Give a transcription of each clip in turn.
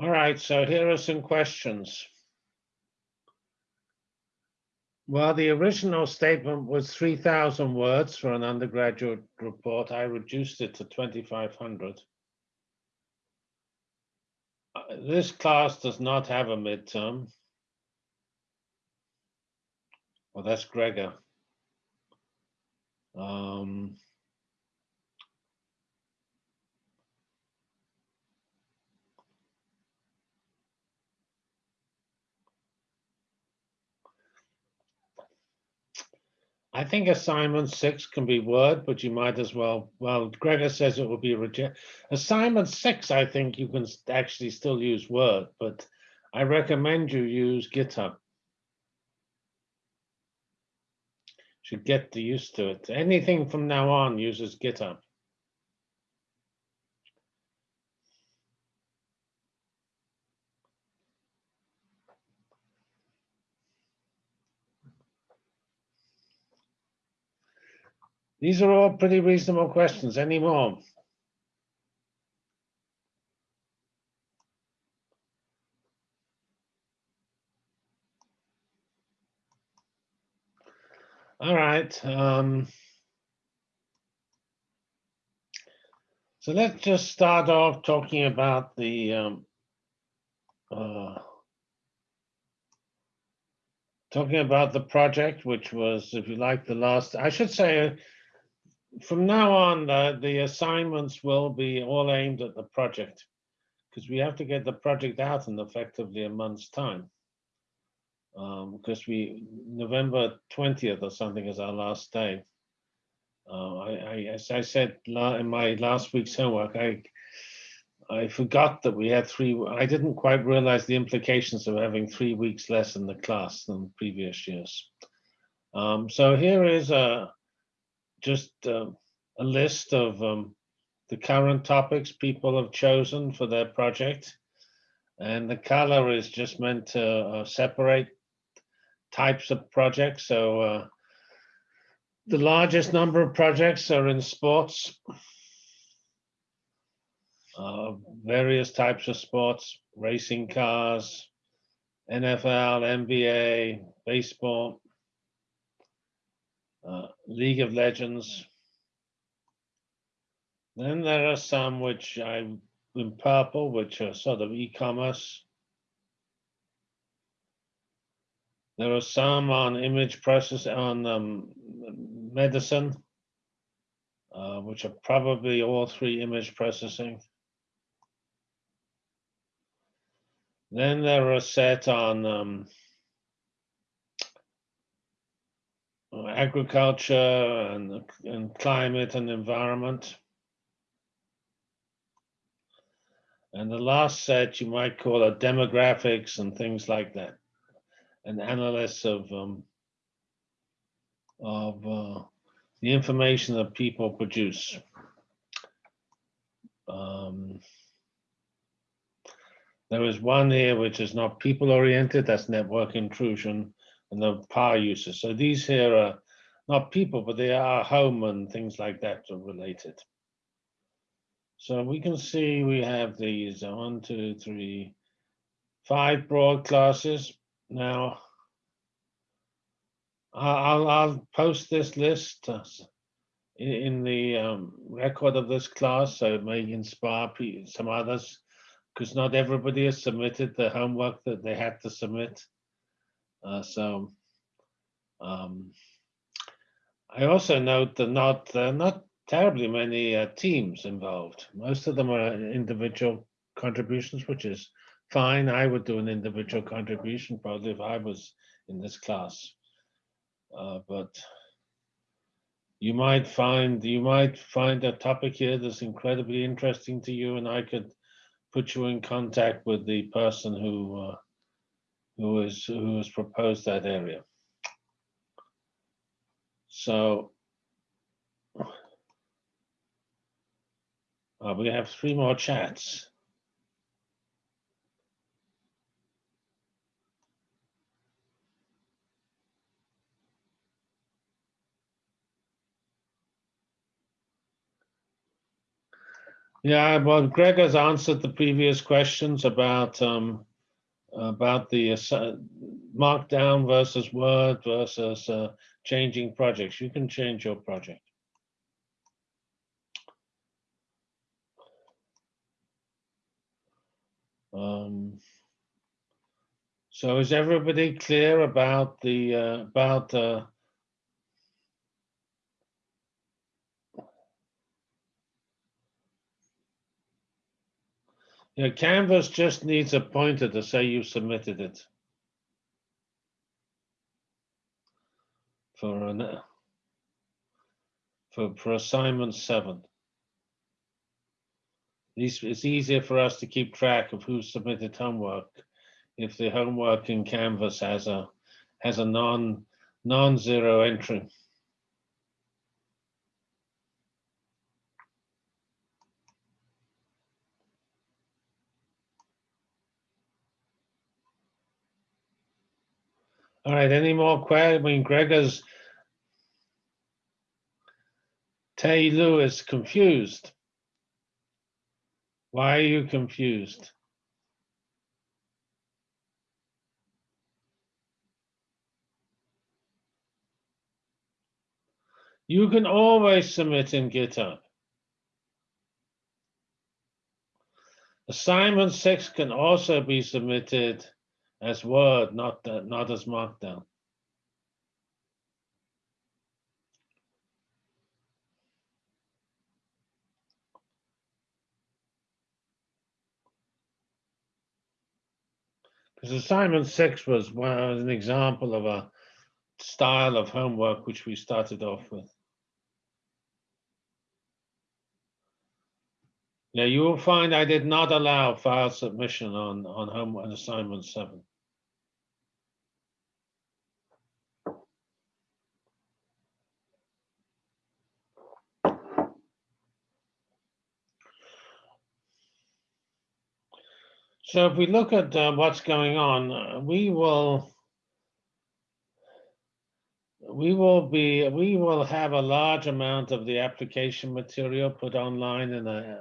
All right, so here are some questions. Well, the original statement was 3,000 words for an undergraduate report. I reduced it to 2,500. Uh, This class does not have a midterm. Well, that's Gregor. Um, I think assignment six can be Word, but you might as well, well, Gregor says it will be reject. Assignment six, I think you can actually still use Word, but I recommend you use GitHub. Should get the used to it. Anything from now on uses GitHub. These are all pretty reasonable questions. Any more? All right. Um, so let's just start off talking about the um, uh, talking about the project, which was, if you like, the last. I should say, from now on, uh, the assignments will be all aimed at the project because we have to get the project out in effectively a month's time. Um, because we November 20th or something is our last day. Uh, I, I, as I said in my last week's homework, I I forgot that we had three. I didn't quite realize the implications of having three weeks less in the class than previous years. Um, so here is a just uh, a list of um, the current topics people have chosen for their project, and the color is just meant to uh, separate types of projects. So uh, the largest number of projects are in sports, uh, various types of sports, racing cars, NFL, NBA, baseball, uh, League of Legends. Then there are some which I in purple, which are sort of e-commerce. There are some on image process on um, medicine, uh, which are probably all three image processing. Then there are set on um, agriculture and, and climate and environment. And the last set you might call a demographics and things like that, and analysis of um, of uh, the information that people produce. Um, there is one here which is not people oriented, that's network intrusion and the power users. So these here are not people, but they are home and things like that are related. So we can see we have these uh, one, two, three, five broad classes. Now, I'll, I'll post this list uh, in the um, record of this class, so it may inspire some others, because not everybody has submitted the homework that they had to submit. Uh, so um, I also note that not uh, not terribly many uh, teams involved. Most of them are individual contributions, which is fine. I would do an individual contribution probably if I was in this class. Uh, but you might find you might find a topic here that's incredibly interesting to you, and I could put you in contact with the person who uh, who is who has proposed that area. So uh, we have three more chats. Yeah, well, Greg has answered the previous questions about, um, about the assi- markdown versus Word versus, uh, changing projects. You can change your project. Um, so is everybody clear about the, uh, about, uh, Yeah, Canvas just needs a pointer to say you submitted it. For an, for, for assignment seven. It's easier for us to keep track of who submitted homework. If the homework in Canvas has a, has a non, non-zero entry. All right, any more questions? I mean, Gregor's Tay Lewis confused. Why are you confused? You can always submit in GitHub. Assignment six can also be submitted as Word, not, that- not as Markdown. Because assignment six was one, was an example of a style of homework which we started off with. Yeah, you will find I did not allow file submission on, on home, on assignment seven. So if we look at uh, what's going on, uh, we will we will be we will have a large amount of the application material put online in a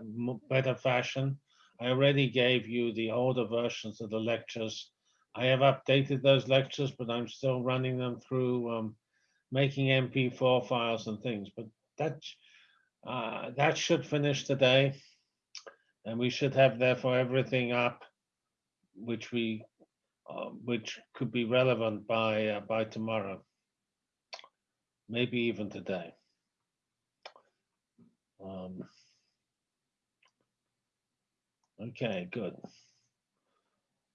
better fashion. I already gave you the older versions of the lectures. I have updated those lectures, but I'm still running them through um, making MP4 files and things. But that uh, that should finish today, and we should have therefore everything up which we, uh, which could be relevant by, uh, by tomorrow. Maybe even today. Um, Okay, good.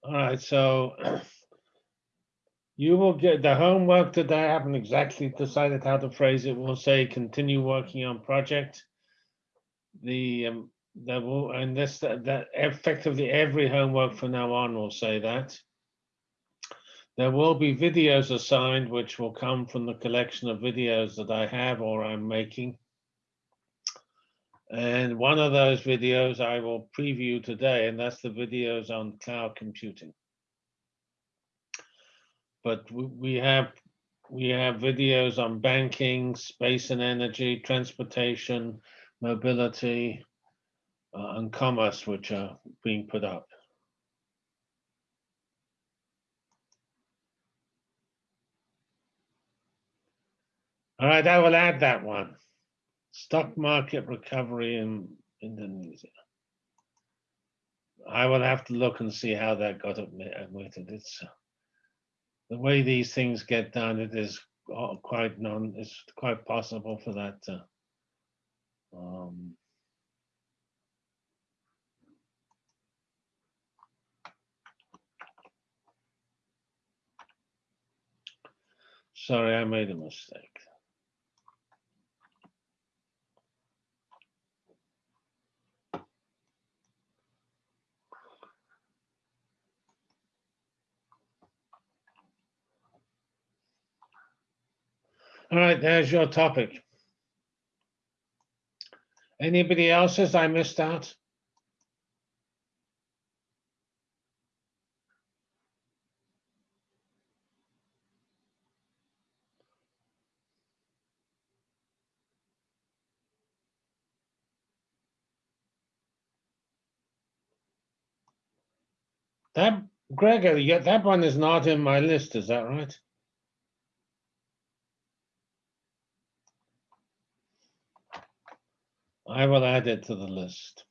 All right, so you will get the homework today. I haven't exactly decided how to phrase it. We'll say continue working on project. The, um, that will, and this, that that effectively every homework from now on will say that. There will be videos assigned, which will come from the collection of videos that I have or I'm making. And one of those videos I will preview today, and that's the videos on cloud computing. But we, have we have videos on banking, space and energy, transportation, mobility, uh, and commerce, which are being put up. All right, I will add that one. Stock market recovery in Indonesia. I will have to look and see how that got admi- admitted. It's the way these things get done. It is uh, quite non. It's quite possible for that. To, um, sorry, I made a mistake. All right, there's your topic. Anybody else's? I missed out. That Gregor, that one is not in my list, is that right? I will add it to the list.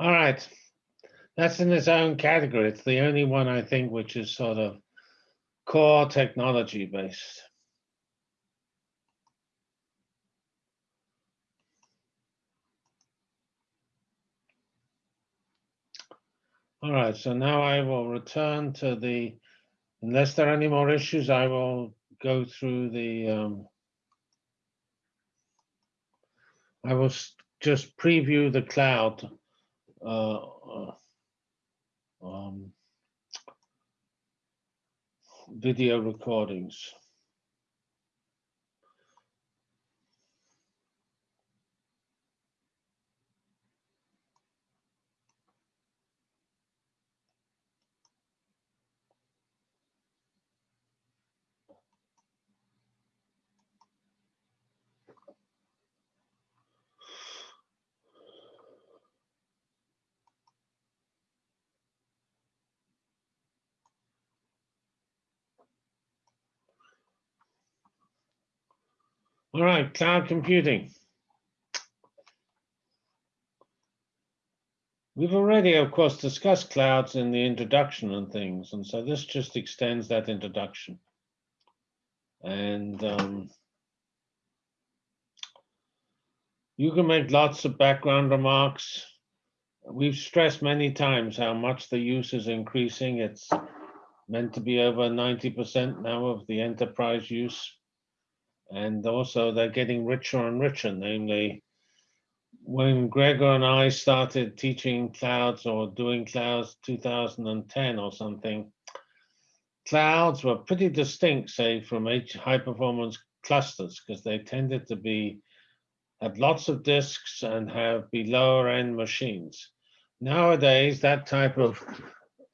All right. That's in its own category. It's the only one I think which is sort of core technology based. All right, so now I will return to the, unless there are any more issues, I will go through the, um, I will just preview the cloud uh, uh, um, video recordings. All right, cloud computing. We've already, of course, discussed clouds in the introduction and things, and so this just extends that introduction. And um, you can make lots of background remarks. We've stressed many times how much the use is increasing. It's meant to be over 90% now of the enterprise use. And also they're getting richer and richer, namely, when Gregor and I started teaching clouds or doing clouds 2010 or something, clouds were pretty distinct, say, from high performance clusters, because they tended to be have lots of disks and have be lower end machines. Nowadays, that type of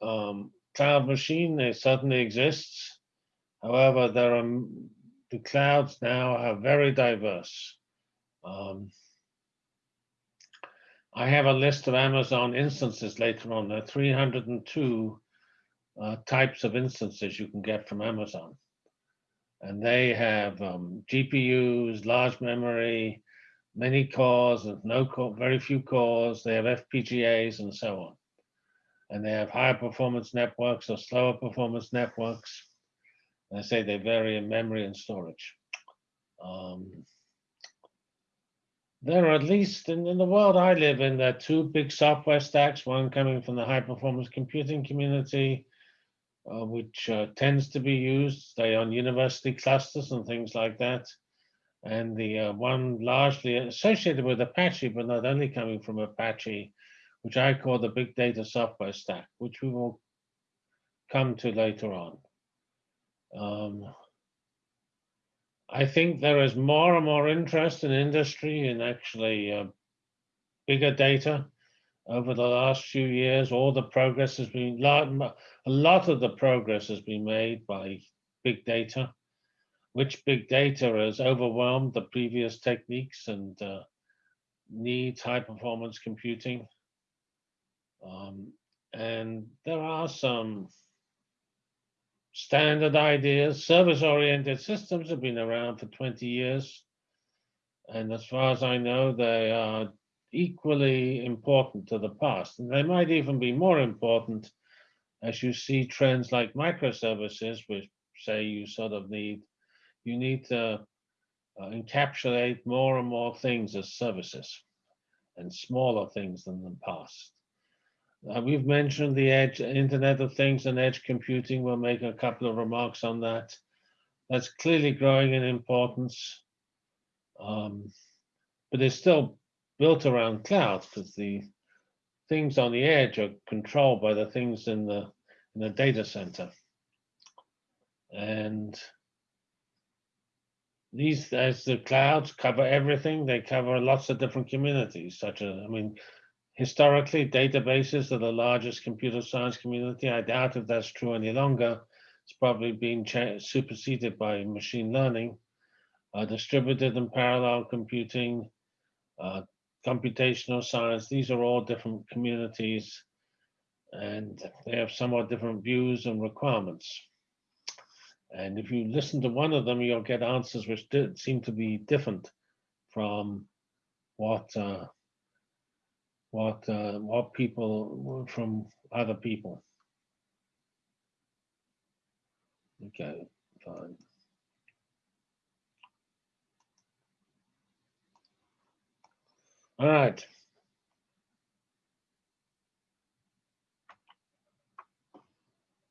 um, cloud machine certainly exists. However, there are the clouds now are very diverse. Um, I have a list of Amazon instances later on. There are 302 uh, types of instances you can get from Amazon. And they have um, GPUs, large memory, many cores, and no core, very few cores. They have FPGAs and so on. And they have higher performance networks or slower performance networks. I say they vary in memory and storage. Um, there are at least in, in the world I live in, there are two big software stacks, one coming from the high performance computing community, uh, which uh, tends to be used, say, on university clusters and things like that. And the uh, one largely associated with Apache, but not only coming from Apache, which I call the big data software stack, which we will come to later on. Um, I think there is more and more interest in industry in actually uh, bigger data over the last few years. All the progress has been, a lot of the progress has been made by big data, which big data has overwhelmed the previous techniques and uh, needs high performance computing. Um, and there are some standard ideas. Service-oriented systems have been around for 20 years. And as far as I know, they are equally important to the past. And they might even be more important as you see trends like microservices, which say you sort of need, you need to uh, encapsulate more and more things as services and smaller things than the past. Uh, we've mentioned the edge, Internet of Things and edge computing. We'll make a couple of remarks on that. That's clearly growing in importance, um, but it's still built around clouds because the things on the edge are controlled by the things in the in the data center. And these, as the clouds cover everything, they cover lots of different communities, such as, I mean, historically, databases are the largest computer science community. I doubt if that's true any longer. It's probably been superseded by machine learning, uh, distributed and parallel computing, uh, computational science. These are all different communities and they have somewhat different views and requirements. And if you listen to one of them, you'll get answers which seem to be different from what uh, what uh, what people from other people. Okay, fine. All right.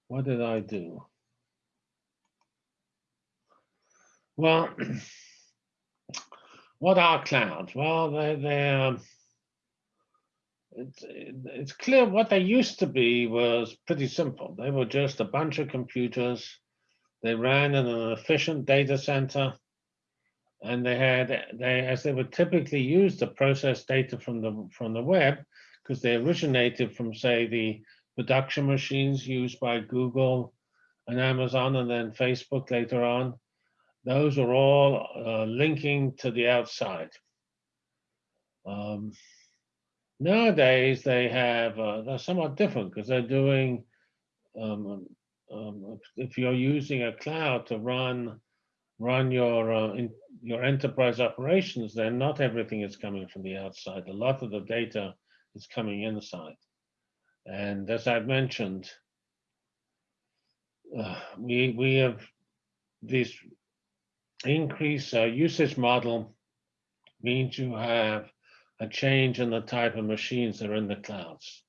What did I do? Well, what are clouds? Well, they, they're, it's, it's clear what they used to be was pretty simple. They were just a bunch of computers. They ran in an efficient data center and they had, they as they would typically use to process data from the, from the web because they originated from, say, the production machines used by Google and Amazon and then Facebook later on. Those are all uh, linking to the outside. Um, nowadays, they have, uh, they're somewhat different because they're doing, um, um, if you're using a cloud to run run your uh, in, your enterprise operations, then not everything is coming from the outside. A lot of the data is coming inside. And as I've mentioned, uh, we we have this increase uh, usage model means you have a change in the type of machines that are in the clouds.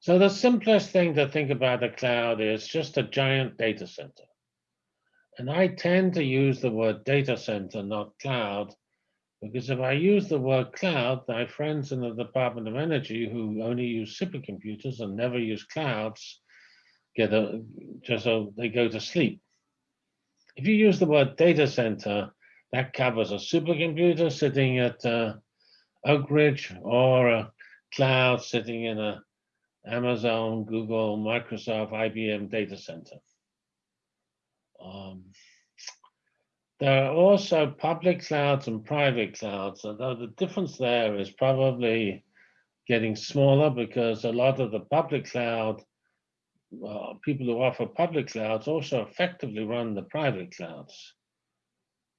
So the simplest thing to think about a cloud is just a giant data center. And I tend to use the word data center, not cloud, because if I use the word cloud, my friends in the Department of Energy who only use supercomputers and never use clouds get a, just so they go to sleep. If you use the word data center, that covers a supercomputer sitting at uh, Oak Ridge or a cloud sitting in a Amazon, Google, Microsoft, IBM data center. Um, there are also public clouds and private clouds, although the difference there is probably getting smaller because a lot of the public cloud, uh, people who offer public clouds also effectively run the private clouds.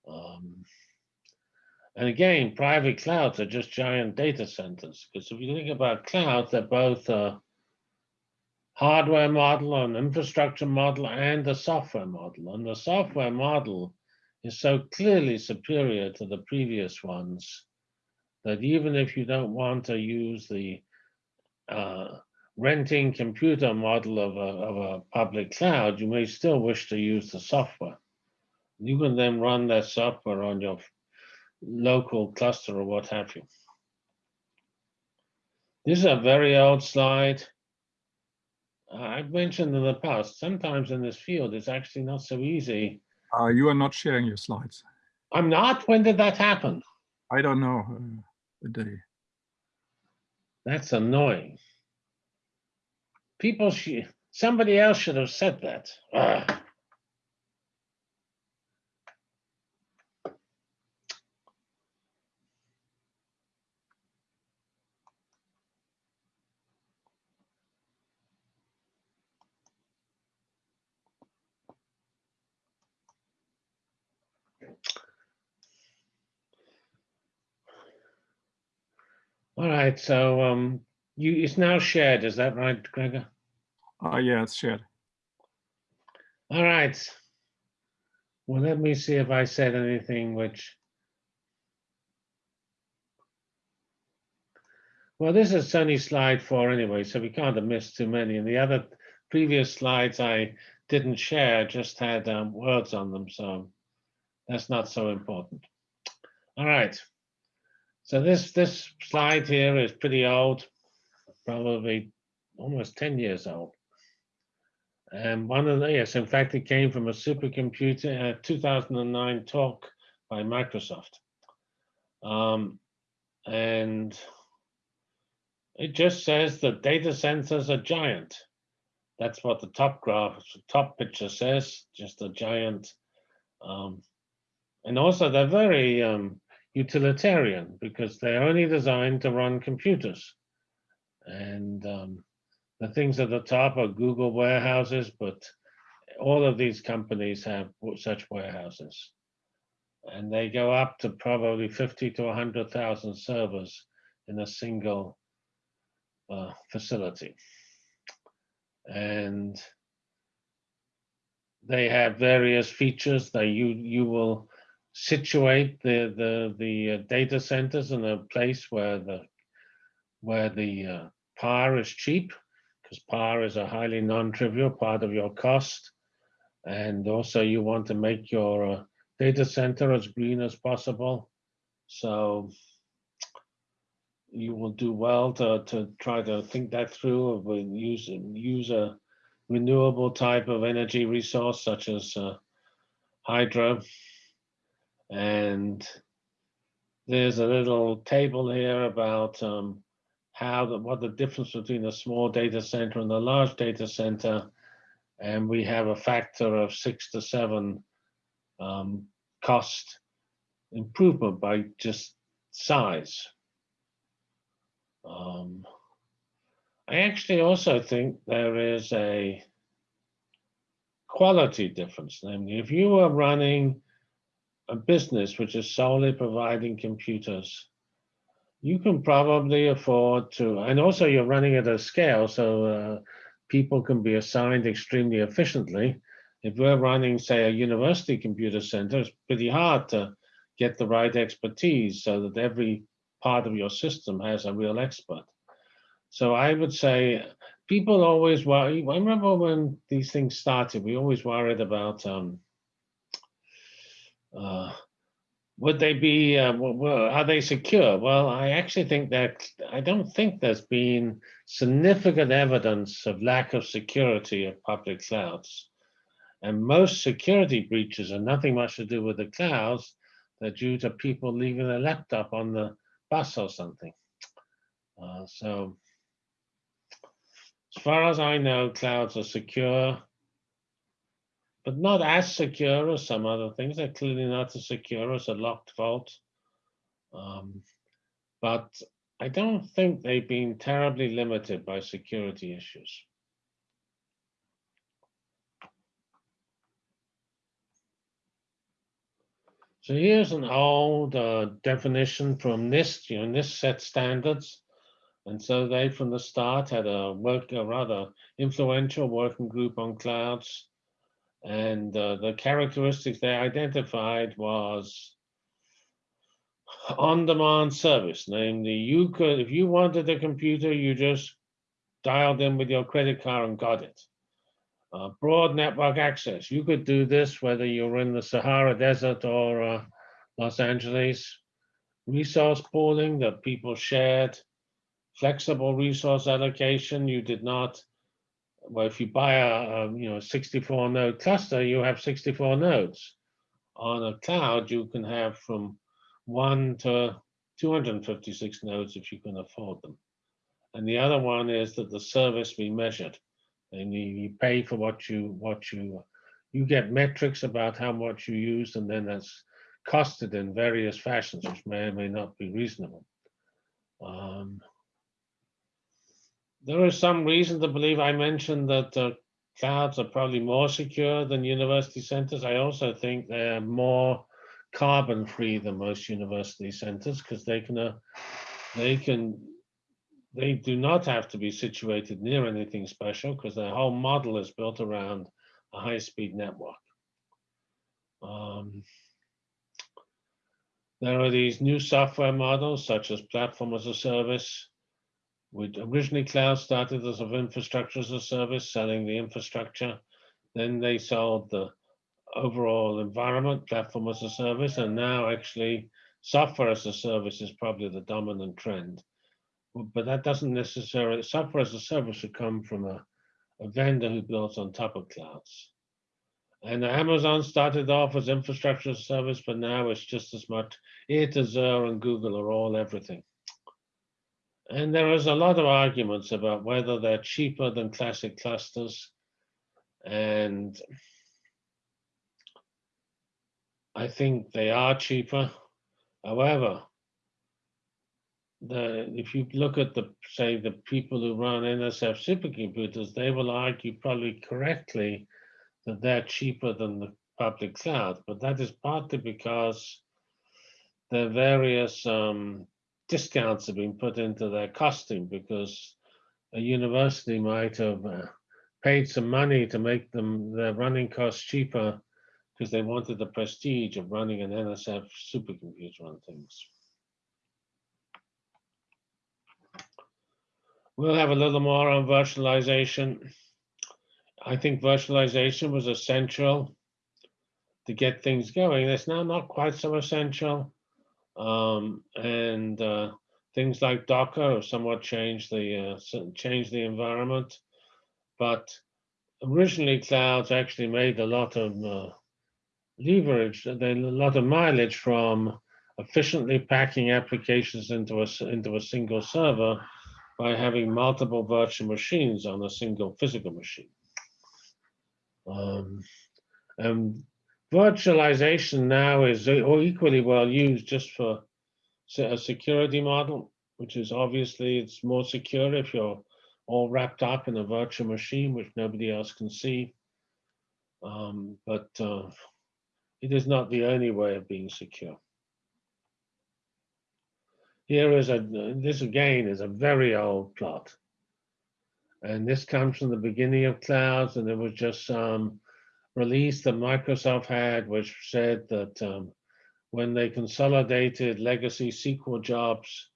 Um, and again, private clouds are just giant data centers because if you think about clouds, they're both a hardware model, an infrastructure model, and a software model. And the software model is so clearly superior to the previous ones that even if you don't want to use the uh, renting computer model of a, of a public cloud, you may still wish to use the software. You can then run that software on your local cluster or what have you. This is a very old slide. I've mentioned in the past, sometimes in this field, it's actually not so easy uh, you are not sharing your slides. I'm not? When did that happen? I don't know uh, the day. That's annoying. People, somebody else should have said that. Ugh. All right, so um, you, it's now shared, is that right, Gregor? Ah, yeah, it's shared. All right. Well, let me see if I said anything which. Well, this is only slide four anyway, so we can't have missed too many. And the other previous slides I didn't share, just had um, words on them, so that's not so important. All right. So this this slide here is pretty old, probably almost 10 years old. And one of the, yes, in fact, it came from a supercomputer, a 2009 talk by Microsoft. Um, and it just says that data centers are giant. That's what the top graph, top picture says, just a giant. Um, and also they're very um, utilitarian because they're only designed to run computers. And um, the things at the top are Google warehouses, but all of these companies have such warehouses. And they go up to probably 50 to 100,000 servers in a single uh, facility. And they have various features that you you will situate the the the uh, data centers in a place where the where the uh, power is cheap because power is a highly non-trivial part of your cost. And also you want to make your uh, data center as green as possible. So you will do well to, to try to think that through of use use a renewable type of energy resource such as uh, hydro and there's a little table here about um, how the, what the difference between a small data center and a large data center and we have a factor of six to seven um, cost improvement by just size um, I actually also think there is a quality difference. Namely, if you are running a business which is solely providing computers, you can probably afford to, and also you're running at a scale, so uh, people can be assigned extremely efficiently. If we're running, say, a university computer center, it's pretty hard to get the right expertise so that every part of your system has a real expert. So I would say people always worry. I remember when these things started, we always worried about um, uh, would they be, uh, are they secure? Well, I actually think that I don't think there's been significant evidence of lack of security of public clouds. And most security breaches are nothing much to do with the clouds. They're due to people leaving their laptop on the bus or something. Uh, so as far as I know, clouds are secure, but not as secure as some other things. They're clearly not as secure as a locked vault. Um, but I don't think they've been terribly limited by security issues. So here's an old uh, definition from NIST, you know, NIST set standards. And so they, from the start, had a work, a rather influential working group on clouds. And uh, the characteristics they identified was on-demand service. Namely, you could, if you wanted a computer, you just dialed in with your credit card and got it. Uh, broad network access. You could do this whether you're in the Sahara Desert or uh, Los Angeles. Resource pooling that people shared. Flexible resource allocation. You did not, well, if you buy a, a you know 64 node cluster, you have 64 nodes. On a cloud, you can have from one to 256 nodes if you can afford them. And the other one is that the service be measured and you, pay for what you what you you get metrics about how much you use and then that's costed in various fashions which may or may not be reasonable um, there is some reason to believe i mentioned that uh, clouds are probably more secure than university centers i also think they're more carbon free than most university centers because they can uh, they can, they do not have to be situated near anything special because their whole model is built around a high-speed network. Um, There are these new software models such as platform as a service, which originally cloud started as of infrastructure as a service, selling the infrastructure. Then they sold the overall environment, platform as a service, and now actually software as a service is probably the dominant trend. But that doesn't necessarily, software as a service should come from a, a vendor who builds on top of clouds. And Amazon started off as infrastructure as a service, but now it's just as much, it, Azure and Google are all everything. And there is a lot of arguments about whether they're cheaper than classic clusters. And I think they are cheaper. However, the, if you look at the, say, the people who run NSF supercomputers, they will argue probably correctly that they're cheaper than the public cloud, but that is partly because the various um, discounts have been put into their costing because a university might have uh, paid some money to make them their running costs cheaper because they wanted the prestige of running an NSF supercomputer on things. We'll have a little more on virtualization. I think virtualization was essential to get things going. It's now not quite so essential. Um, and uh, things like Docker have somewhat changed the uh, changed the environment. But originally, clouds actually made a lot of uh, leverage, a lot of mileage from efficiently packing applications into a into a single server by having multiple virtual machines on a single physical machine. Um, and virtualization now is equally well used just for a security model, which is obviously it's more secure if you're all wrapped up in a virtual machine, which nobody else can see. Um, but uh, it is not the only way of being secure. Here is a, this again is a very old plot. And this comes from the beginning of clouds, and it was just some release that Microsoft had, which said that um, when they consolidated legacy SQL jobs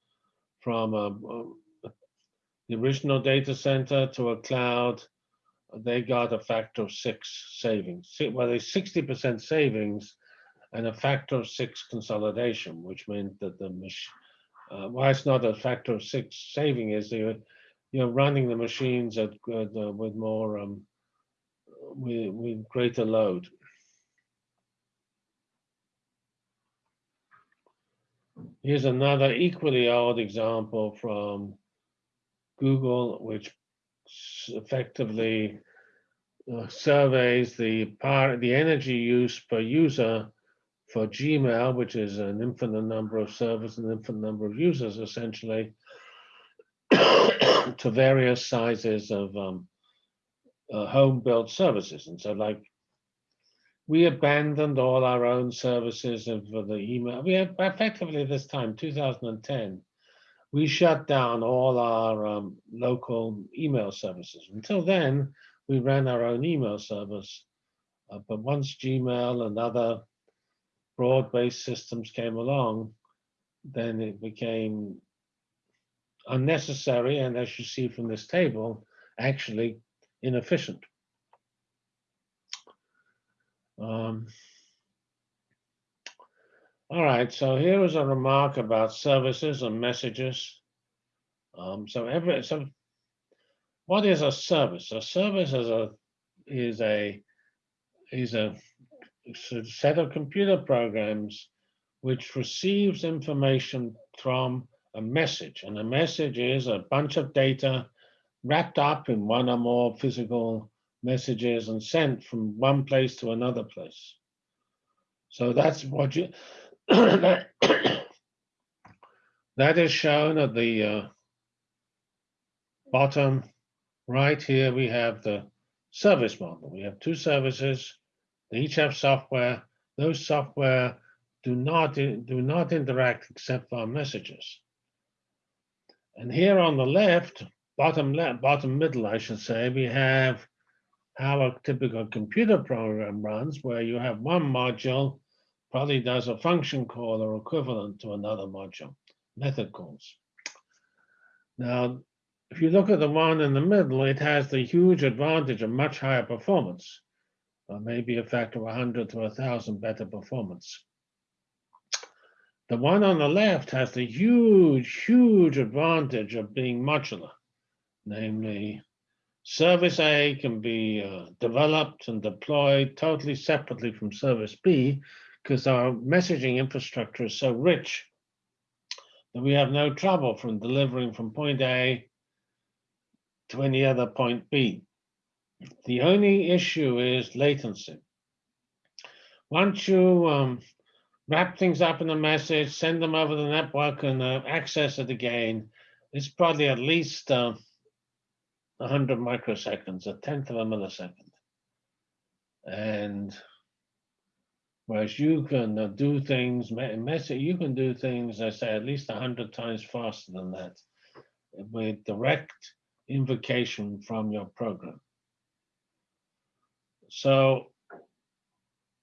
from um, uh, the original data center to a cloud, they got a factor of six savings. Well, there's 60% savings and a factor of six consolidation, which meant that the mach- uh, why it's not a factor of six saving is you're, you're running the machines at uh, with more um, with, with greater load. Here's another equally odd example from Google, which effectively uh, surveys the power, the energy use per user for Gmail, which is an infinite number of servers and infinite number of users, essentially, to various sizes of um, uh, home-built services. And so, like, we abandoned all our own services for the email. We have effectively this time, 2010, we shut down all our um, local email services. Until then, we ran our own email service. Uh, but once Gmail and other broad-based systems came along, then it became unnecessary and as you see from this table, actually inefficient. Um, all right, so here is a remark about services and messages. Um, so every so what is a service? A service is a is a is a set of computer programs which receives information from a message, and a message is a bunch of data wrapped up in one or more physical messages and sent from one place to another place. So that's what you that, that is shown at the uh, bottom right here. We have the service model. We have two services. They each have software. Those software do not do not interact except for messages. And here on the left, bottom left, bottom middle, I should say, we have how a typical computer program runs, where you have one module probably does a function call or equivalent to another module, method calls. Now, if you look at the one in the middle, it has the huge advantage of much higher performance, or maybe a factor of 100 to 1,000 better performance. The one on the left has the huge, huge advantage of being modular, namely service A can be uh, developed and deployed totally separately from service B because our messaging infrastructure is so rich that we have no trouble from delivering from point A to any other point B. The only issue is latency. Once you um, wrap things up in a message, send them over the network and uh, access it again, it's probably at least uh, 100 microseconds, a tenth of a millisecond. And whereas you can uh, do things, you can do things, I say, at least 100 times faster than that with direct invocation from your program. So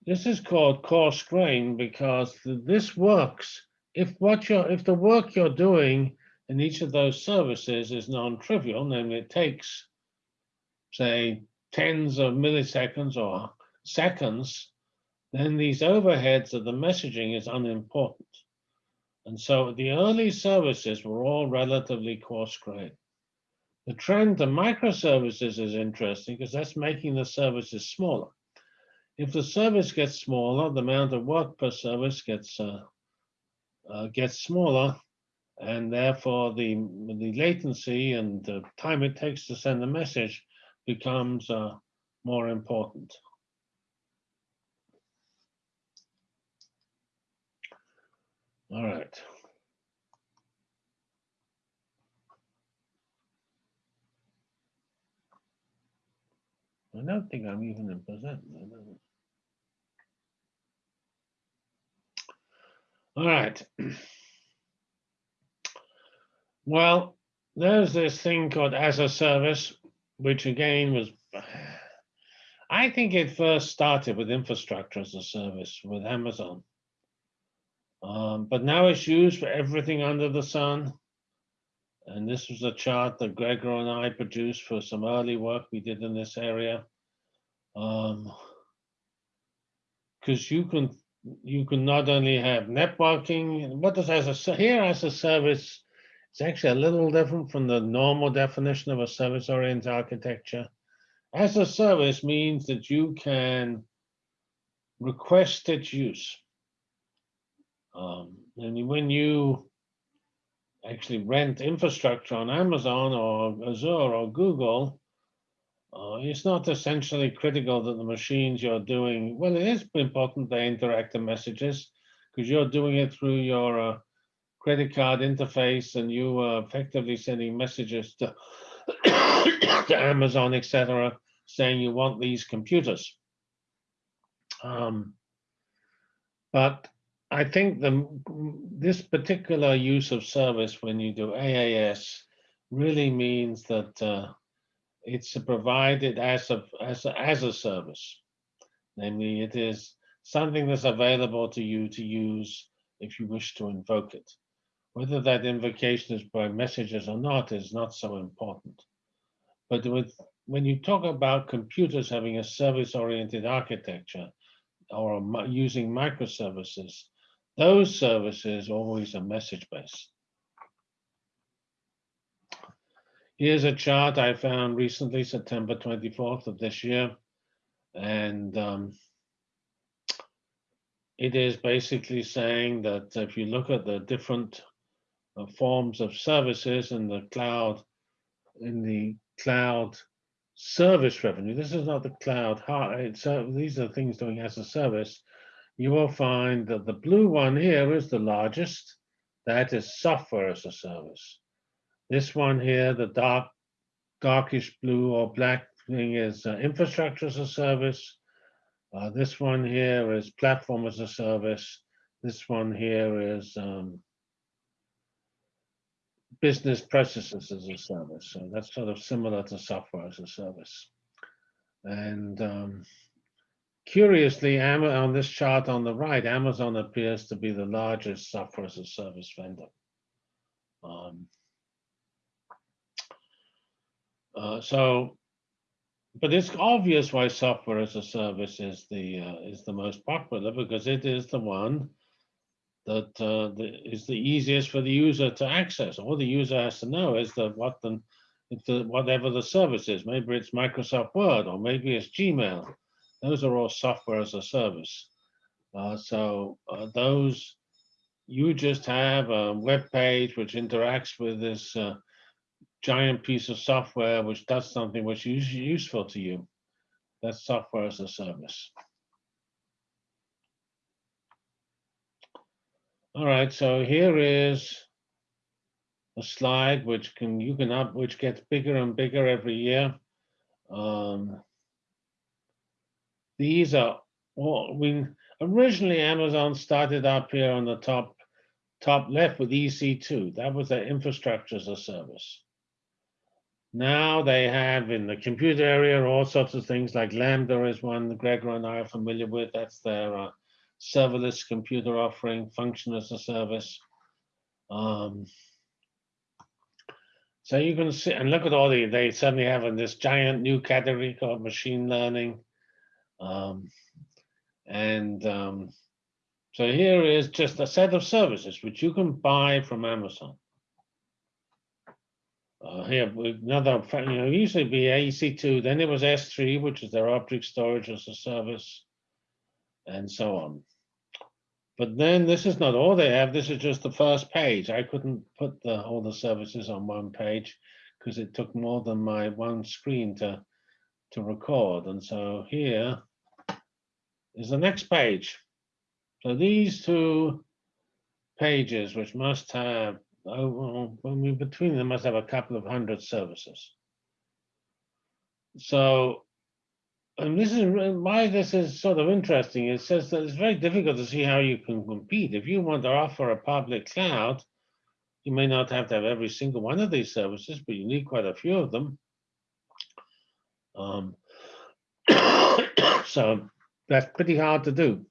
this is called coarse grain because this works if what you're if the work you're doing in each of those services is non-trivial, namely it takes, say, tens of milliseconds or seconds, then these overheads of the messaging is unimportant. And so the early services were all relatively coarse grained. The trend to microservices is interesting because that's making the services smaller. If the service gets smaller, the amount of work per service gets uh, uh, gets smaller, and therefore the, the latency and the time it takes to send a message becomes uh, more important. All right. I don't think I'm even in present. All right. Well, there's this thing called as a service, which again was, I think it first started with infrastructure as a service with Amazon. Um, but now it's used for everything under the sun. And this was a chart that Gregor and I produced for some early work we did in this area. Um, because you can you can not only have networking, what does as a here as a service it's actually a little different from the normal definition of a service-oriented architecture. As a service means that you can request its use. Um, and when you actually rent infrastructure on Amazon or Azure or Google, uh, it's not essentially critical that the machines you're doing, well, it is important they interact the messages because you're doing it through your uh, credit card interface and you are effectively sending messages to, to Amazon, etc., saying you want these computers. Um, but I think the this particular use of service when you do AAS really means that uh, it's provided as a, as a as a service. Namely, it is something that's available to you to use if you wish to invoke it. Whether that invocation is by messages or not is not so important. But with when you talk about computers having a service-oriented architecture or using microservices, those services always are message-based. Here's a chart I found recently, September 24th of this year. And um, it is basically saying that if you look at the different uh, forms of services in the cloud, in the cloud service revenue. This is not the cloud. So these are things doing as a service. You will find that the blue one here is the largest. That is software as a service. This one here, the dark, darkish blue or black thing is uh, infrastructure as a service. Uh, this one here is platform as a service. This one here is um, business processes as a service. So that's sort of similar to software as a service. And um, curiously, on this chart on the right, Amazon appears to be the largest software as a service vendor. Um, uh, so, but it's obvious why software as a service is the uh, is the most popular because it is the one that uh, the, is the easiest for the user to access. All the user has to know is that what the, the whatever the service is. Maybe it's Microsoft Word or maybe it's Gmail. Those are all software as a service. Uh, so uh, those you just have a web page which interacts with this uh, giant piece of software which does something which is useful to you. That's software as a service. All right, so here is a slide which can you can up which gets bigger and bigger every year. Um, these are well, we originally Amazon started up here on the top top left with EC2. That was their infrastructure as a service. Now they have in the computer area all sorts of things like Lambda is one Gregor and I are familiar with. That's their uh, serverless computer offering, function as a service. Um, so you can see and look at all the they suddenly have in this giant new category called machine learning. Um, and um, so here is just a set of services which you can buy from Amazon. Uh, here, another, you know, usually be EC2, then it was S3, which is their object storage as a service, and so on. But then this is not all they have. This is just the first page. I couldn't put the, all the services on one page because it took more than my one screen to to record. And so here is the next page. So these two pages, which must have, oh, well, between them must have a couple of hundred services. So, and this is why this is sort of interesting. It says that it's very difficult to see how you can compete. If you want to offer a public cloud, you may not have to have every single one of these services, but you need quite a few of them. Um, so that's pretty hard to do.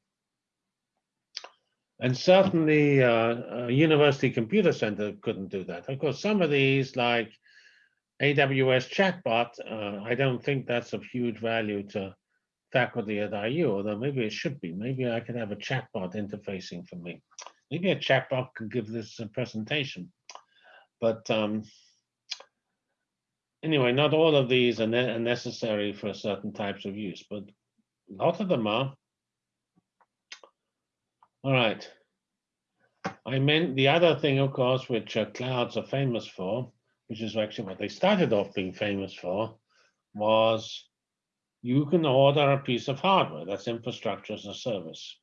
And certainly, uh, a University Computer Center couldn't do that. Of course, some of these, like AWS Chatbot, uh, I don't think that's of huge value to faculty at IU, although maybe it should be. Maybe I could have a chatbot interfacing for me. Maybe a chatbot could give this a presentation. But um, anyway, not all of these are, ne- are necessary for certain types of use, but a lot of them are. All right. I meant the other thing, of course, which uh, clouds are famous for, which is actually what they started off being famous for, was you can order a piece of hardware. That's infrastructure as a service.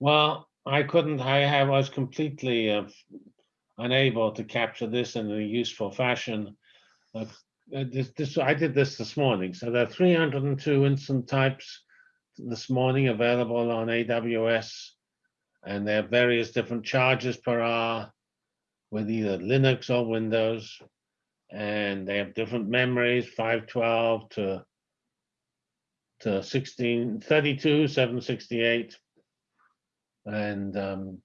Well, I couldn't, I have, was completely uh, unable to capture this in a useful fashion. Uh, uh, this, this, I did this this morning. So there are 302 instance types this morning available on AWS, and they have various different charges per hour with either Linux or Windows, and they have different memories, 512 to to 16, 32, 768, and um,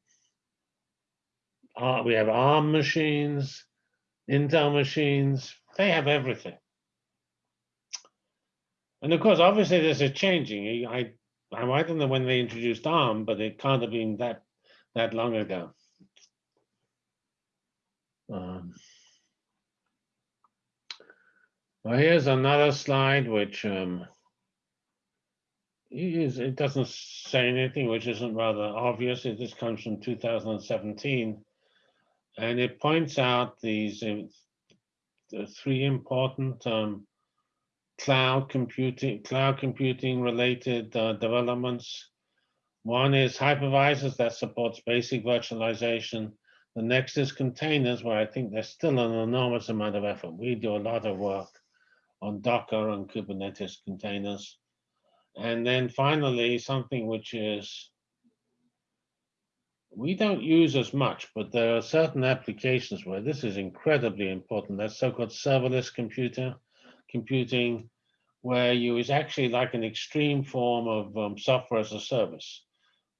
uh, we have ARM machines, Intel machines. They have everything. And of course, obviously, this is changing. I, don't know when they introduced ARM, but it can't have been that that long ago. Um, well, here's another slide which um, is, it doesn't say anything which isn't rather obvious. It just comes from 2017, and it points out these uh, the three important um, cloud computing, cloud computing related uh, developments. One is hypervisors that supports basic virtualization. The next is containers, where I think there's still an enormous amount of effort. We do a lot of work on Docker and Kubernetes containers. And then finally, something which is we don't use as much, but there are certain applications where this is incredibly important. That's so-called serverless computer computing, where you is actually like an extreme form of um, software as a service,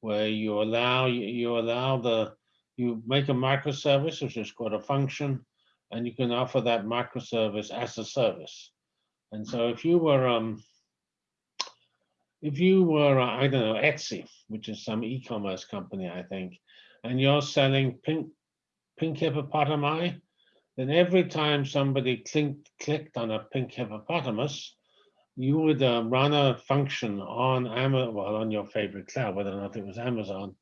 where you allow you, you allow the you make a microservice, which is called a function, and you can offer that microservice as a service. And so if you were um, if you were, uh, I don't know, Etsy, which is some e-commerce company, I think, and you're selling pink, pink hippopotami, then every time somebody clicked, clicked on a pink hippopotamus, you would uh, run a function on Amazon, well, on your favorite cloud, whether or not it was Amazon,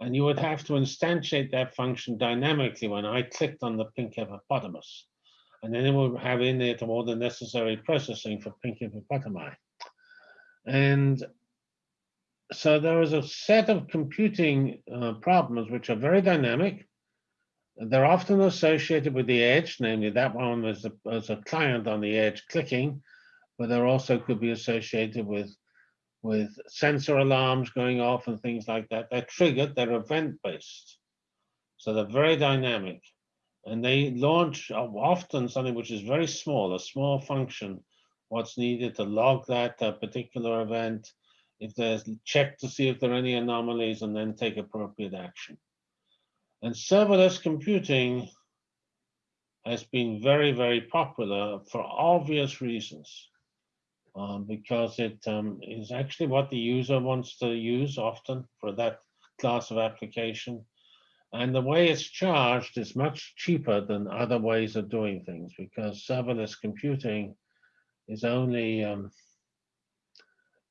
and you would have to instantiate that function dynamically when I clicked on the pink hippopotamus. And then it will have in it all the necessary processing for pink hippopotami. And so there is a set of computing uh, problems which are very dynamic. They're often associated with the edge, namely that one as a, as a client on the edge clicking, but there also could be associated with, with sensor alarms going off and things like that. They're triggered, they're event-based. So they're very dynamic. And they launch often something which is very small, a small function what's needed to log that uh, particular event, if there's check to see if there are any anomalies and then take appropriate action. And serverless computing has been very, very popular for obvious reasons. Um, because it um, is actually what the user wants to use often for that class of application. And the way it's charged is much cheaper than other ways of doing things because serverless computing is only, um,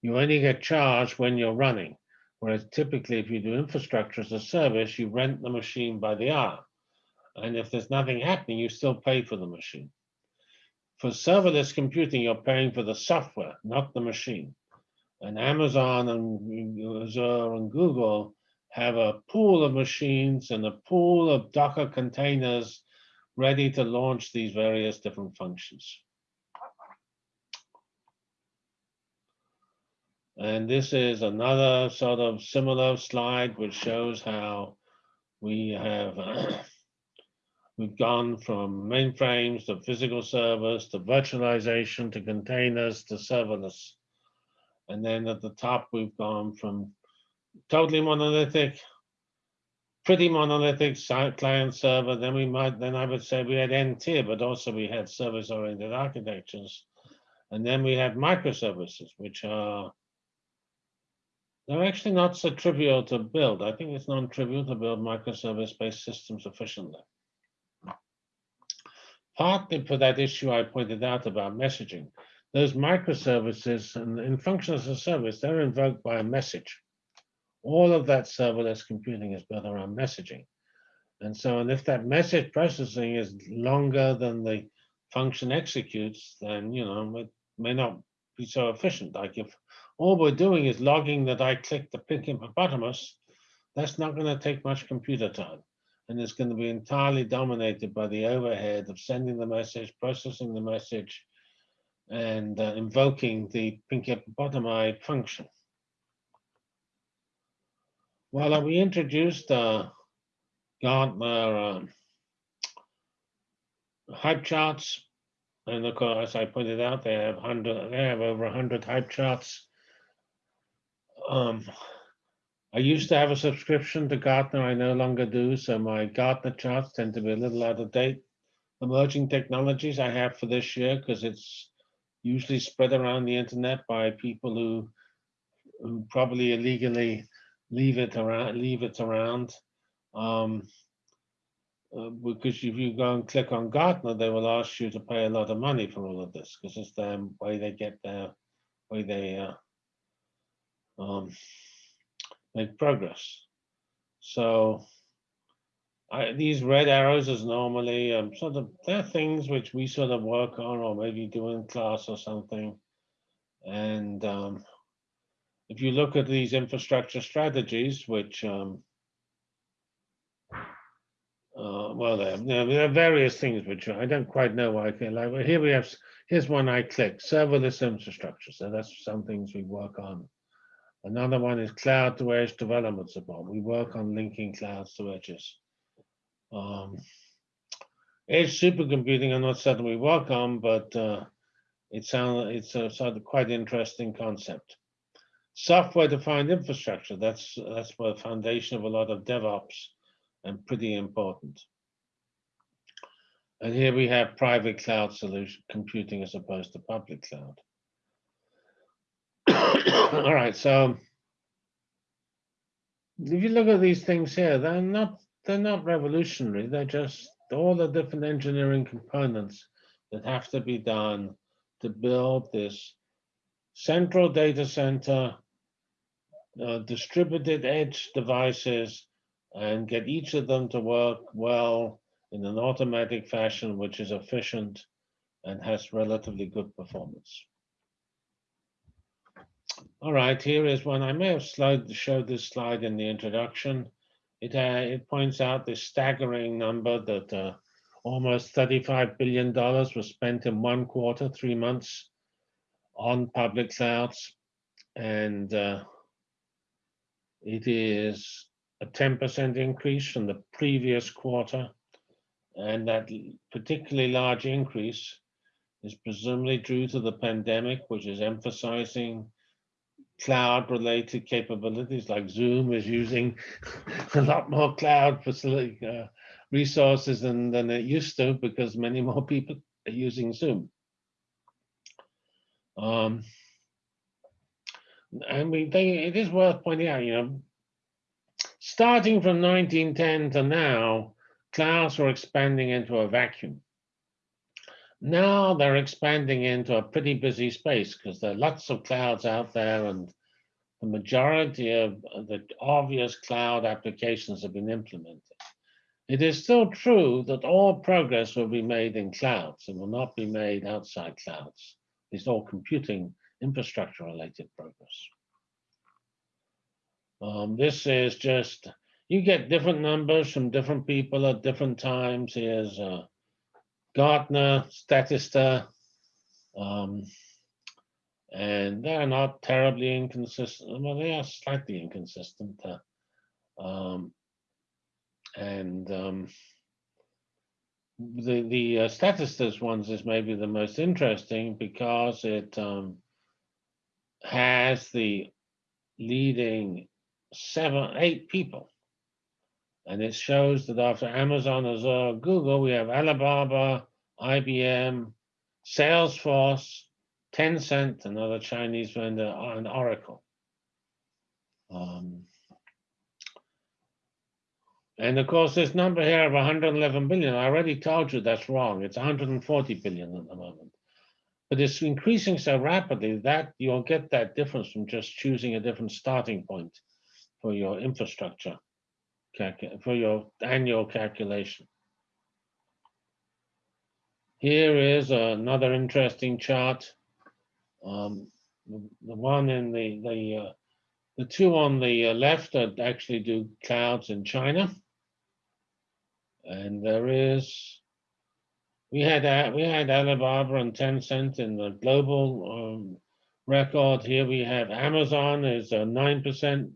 you only get charged when you're running. Whereas typically if you do infrastructure as a service, you rent the machine by the hour. And if there's nothing happening, you still pay for the machine. For serverless computing, you're paying for the software, not the machine. And Amazon and Azure and Google have a pool of machines and a pool of Docker containers ready to launch these various different functions. And this is another sort of similar slide which shows how we have we've gone from mainframes to physical servers to virtualization to containers to serverless. And then at the top, we've gone from totally monolithic, pretty monolithic client server. Then we might, then I would say we had N tier, but also we had service oriented architectures. And then we had microservices, which are they're actually not so trivial to build. I think it's non-trivial to build microservice-based systems efficiently. Partly for that issue I pointed out about messaging. Those microservices and in function as a service, they're invoked by a message. All of that serverless computing is built around messaging. And so, and if that message processing is longer than the function executes, then, you know, it may not be so efficient. Like if all we're doing is logging that I clicked the pink hippopotamus, that's not going to take much computer time. And it's going to be entirely dominated by the overhead of sending the message, processing the message, and uh, invoking the pink hippopotami function. Well, we introduced uh, Gartner um, hype charts, and of course, as I pointed out, they have hundred, they have over hundred hype charts um, I used to have a subscription to Gartner. I no longer do. So my Gartner charts tend to be a little out of date. Emerging technologies I have for this year because it's usually spread around the internet by people who who probably illegally leave it around leave it around. Um, uh, because if you go and click on Gartner, they will ask you to pay a lot of money for all of this because it's the way they get their way they uh, um, make progress. So I, these red arrows is normally um, sort of they're things which we sort of work on or maybe do in class or something. And um, if you look at these infrastructure strategies, which um, uh, well, there, there, are various things which I don't quite know why I can like. Here we have here's one I click serverless infrastructure. So that's some things we work on Another one is cloud to edge development support. We work on linking clouds to edges. Um, edge supercomputing, I'm not certain we work on, but uh, it sounds it's a sort of quite interesting concept. Software-defined infrastructure. That's that's the foundation of a lot of DevOps, and pretty important. And here we have private cloud solution computing as opposed to public cloud. All right, so if you look at these things here, they're not they're not revolutionary. They're just all the different engineering components that have to be done to build this central data center, uh, distributed edge devices, and get each of them to work well in an automatic fashion, which is efficient and has relatively good performance. All right, here is one. I may have showed this slide in the introduction. It, uh, it points out this staggering number that uh, almost $35 billion was spent in one quarter, three months, on public clouds. And uh, it is a 10% increase from the previous quarter. And that particularly large increase is presumably due to the pandemic, which is emphasizing cloud related capabilities like Zoom is using a lot more cloud facility uh, resources than, than it used to because many more people are using Zoom. Um, and we think it is worth pointing out, you know, starting from 1910 to now, clouds were expanding into a vacuum. Now they're expanding into a pretty busy space because there are lots of clouds out there and the majority of the obvious cloud applications have been implemented. It is still true that all progress will be made in clouds. It will not be made outside clouds. It's all computing infrastructure related progress. Um, this is just, you get different numbers from different people at different times. Here's uh, Gartner, Statista, um, and they're not terribly inconsistent. Well, they are slightly inconsistent. Uh, um, and um, the the uh, Statista ones is maybe the most interesting because it um, has the leading seven, eight people. And it shows that after Amazon, Azure, Google, we have Alibaba, IBM, Salesforce, Tencent, another Chinese vendor, and Oracle. Um, and of course, this number here of 111 billion, I already told you that's wrong. It's 140 billion at the moment. But it's increasing so rapidly that you'll get that difference from just choosing a different starting point for your infrastructure, for your annual calculation. Here is another interesting chart. Um, the one in the the uh, the two on the uh, left that actually do clouds in China, and there is we had we had Alibaba and Tencent in the global um, record. Here we have Amazon is a nine percent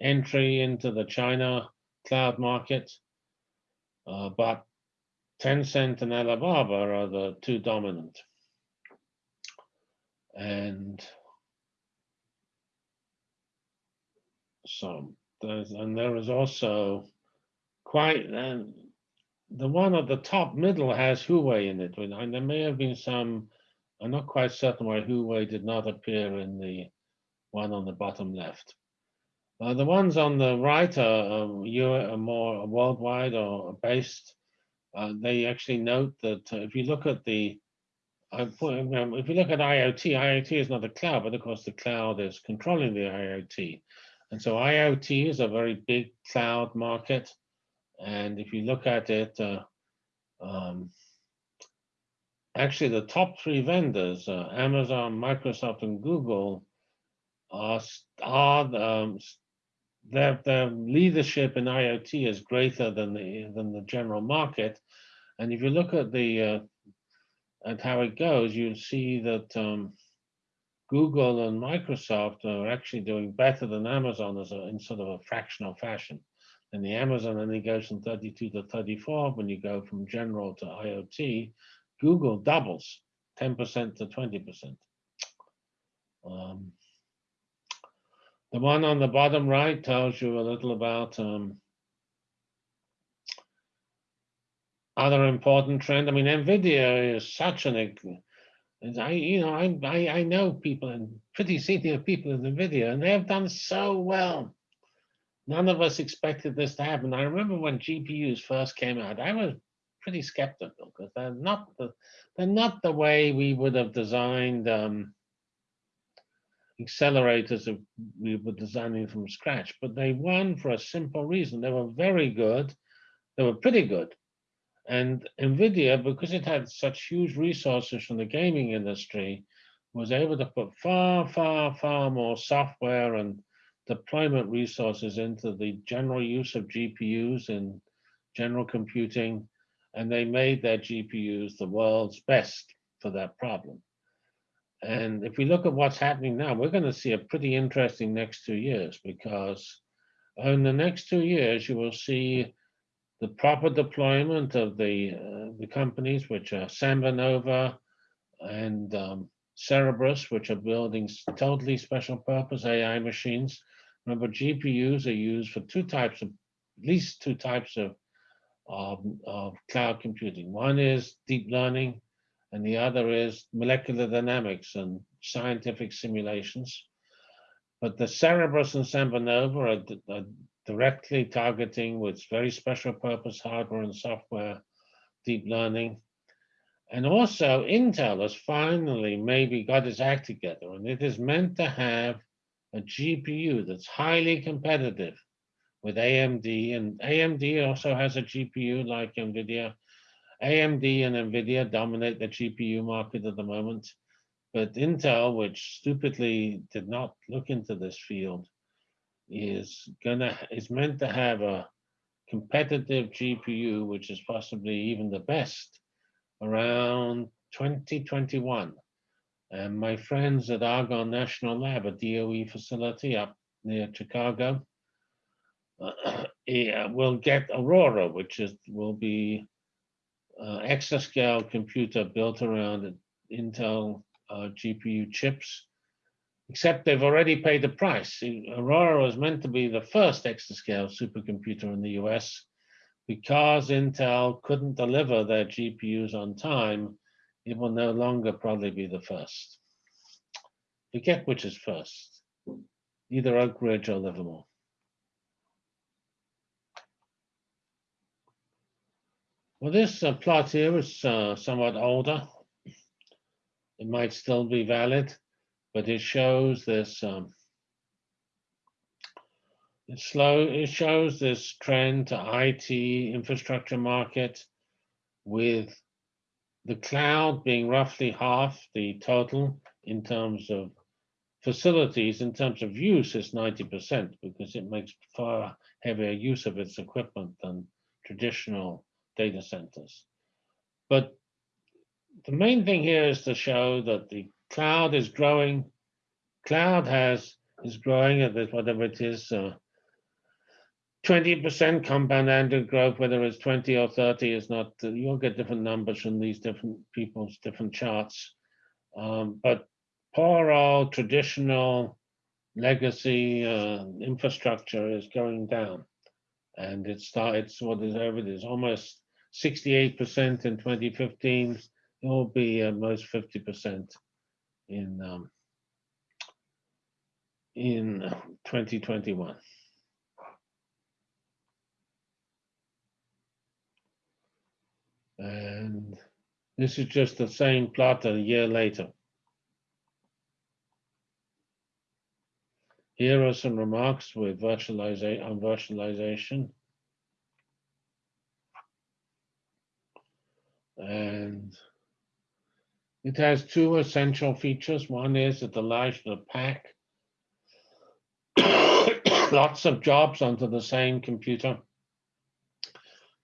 entry into the China cloud market, uh, but Tencent and Alibaba are the two dominant. And so there's, and there is also quite, and the one at the top middle has Huawei in it. And there may have been some, I'm not quite certain why Huawei did not appear in the one on the bottom left. Uh, the ones on the right are, um, are more worldwide or based. Uh, they actually note that uh, if you look at the if you look at IoT, IoT is not a cloud, but of course the cloud is controlling the IoT. And so IoT is a very big cloud market. And if you look at it, uh, um, actually the top three vendors, uh, Amazon, Microsoft, and Google, are, are um, their, their leadership in IoT is greater than the, than the general market. And if you look at the uh, and how it goes, you'll see that um, Google and Microsoft are actually doing better than Amazon as a, in sort of a fractional fashion. And the Amazon only goes from 32 to 34 when you go from general to IoT. Google doubles 10% to 20%. Um, the one on the bottom right tells you a little about um, other important trend. I mean, NVIDIA is such an, I, you know, I, I, I know people and pretty senior people in NVIDIA, and they have done so well. None of us expected this to happen. I remember when GPUs first came out, I was pretty skeptical because they're not the, they're not the way we would have designed um, accelerators if we were designing from scratch, but they won for a simple reason. They were very good. They were pretty good. And NVIDIA, because it had such huge resources from the gaming industry, was able to put far, far, far more software and deployment resources into the general use of GPUs in general computing, and they made their GPUs the world's best for that problem. And if we look at what's happening now, we're going to see a pretty interesting next two years because in the next two years, you will see the proper deployment of the, uh, the companies, which are SambaNova and um, Cerebras, which are building totally special purpose AI machines. Remember, GPUs are used for two types of, at least two types of, of, of cloud computing. One is deep learning, and the other is molecular dynamics and scientific simulations. But the Cerebras and SambaNova are, are directly targeting with very special purpose hardware and software, deep learning. And also Intel has finally maybe got its act together and it is meant to have a GPU that's highly competitive with AMD and AMD also has a GPU like NVIDIA. AMD and NVIDIA dominate the GPU market at the moment, but Intel, which stupidly did not look into this field, is gonna is meant to have a competitive GPU, which is possibly even the best around 2021. And my friends at Argonne National Lab, a DOE facility up near Chicago, yeah, eh, will get Aurora, which is will be uh, exascale computer built around Intel uh, GPU chips except they've already paid the price. Aurora was meant to be the first exascale supercomputer in the US. Because Intel couldn't deliver their GPUs on time, it will no longer probably be the first. Forget which is first, either Oak Ridge or Livermore. Well, this uh, plot here is uh, somewhat older. It might still be valid but it shows this um, slow it shows this trend to IT infrastructure market with the cloud being roughly half the total in terms of facilities in terms of use it's 90% because it makes far heavier use of its equipment than traditional data centers. But the main thing here is to show that the cloud is growing. Cloud has is growing at this, whatever it is, uh, 20% compound annual growth, whether it's 20 or 30 is not, uh, you'll get different numbers from these different people's different charts. Um, but poor old traditional legacy uh, infrastructure is going down. And it start, it's what is over, it is almost 68% in 2015. It will be almost 50% in um, in 2021. And this is just the same plot a year later. Here are some remarks with virtualization on virtualization. And it has two essential features. One is it allows you to pack lots of jobs onto the same computer.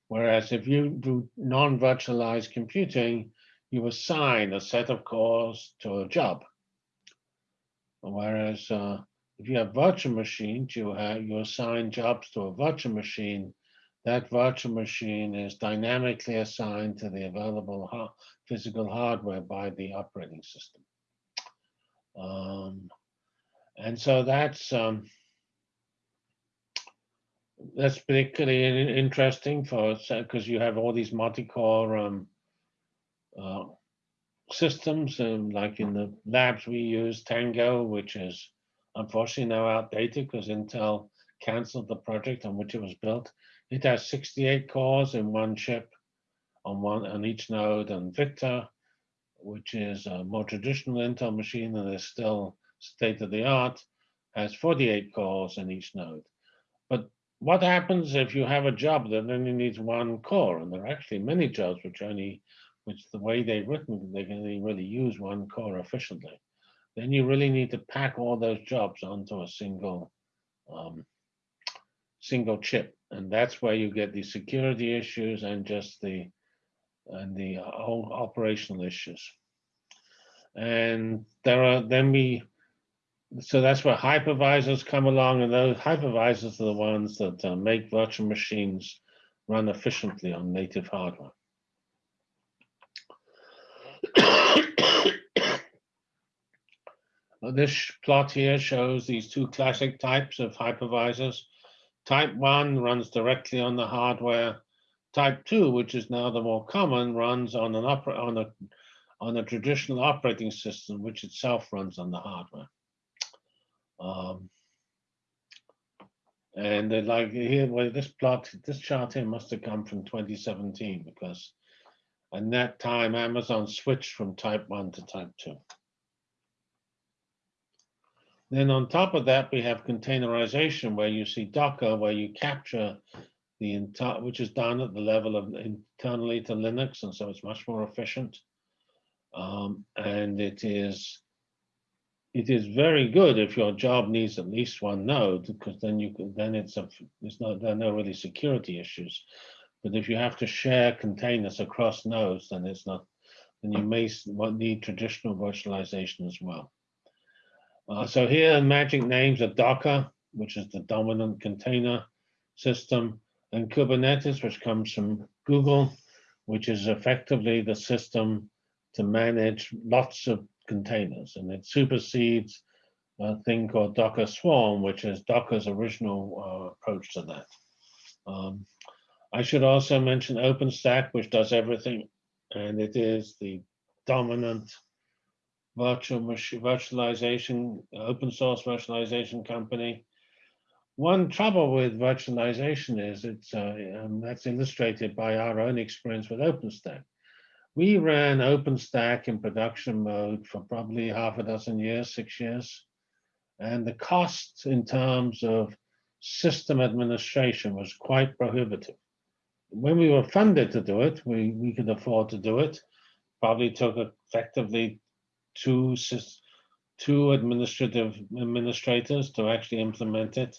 Whereas if you do non-virtualized computing, you assign a set of cores to a job. Whereas uh, if you have virtual machines, you have you assign jobs to a virtual machine. That virtual machine is dynamically assigned to the available ha physical hardware by the operating system. Um, and so that's um, that's particularly interesting for because you have all these multi-core um, uh, systems, and like in the labs we use Tango, which is unfortunately now outdated because Intel canceled the project on which it was built. It has 68 cores in one chip on one on each node, and Victor, which is a more traditional Intel machine and is still state of the art, has 48 cores in each node. But what happens if you have a job that only needs one core? And there are actually many jobs which only, which the way they've written, they can only really use one core efficiently. Then you really need to pack all those jobs onto a single, um, single chip, and that's where you get the security issues and just the and the whole operational issues. And there are then we so that's where hypervisors come along, and those hypervisors are the ones that uh, make virtual machines run efficiently on native hardware. This plot here shows these two classic types of hypervisors. Type 1 runs directly on the hardware. Type 2, which is now the more common, runs on an opera on a on a traditional operating system, which itself runs on the hardware. Um, and like here, well, this plot, this chart here must have come from 2017 because at that time Amazon switched from type 1 to type 2. Then on top of that, we have containerization where you see Docker, where you capture the entire, which is done at the level of internally to Linux, and so it's much more efficient. Um, and it is it is very good if your job needs at least one node because then you can then it's a it's not, there are no really security issues but if you have to share containers across nodes then it's not then you may need traditional virtualization as well uh, so here magic names are docker which is the dominant container system and kubernetes which comes from google which is effectively the system to manage lots of containers, and it supersedes a thing called Docker Swarm, which is Docker's original uh, approach to that. Um, I should also mention OpenStack, which does everything, and it is the dominant virtual virtualization, open source virtualization company. One trouble with virtualization is it's uh, um, that's illustrated by our own experience with OpenStack. We ran OpenStack in production mode for probably half a dozen years, six years. And the cost in terms of system administration was quite prohibitive. When we were funded to do it, we, we could afford to do it. Probably took effectively two, two administrative administrators to actually implement it.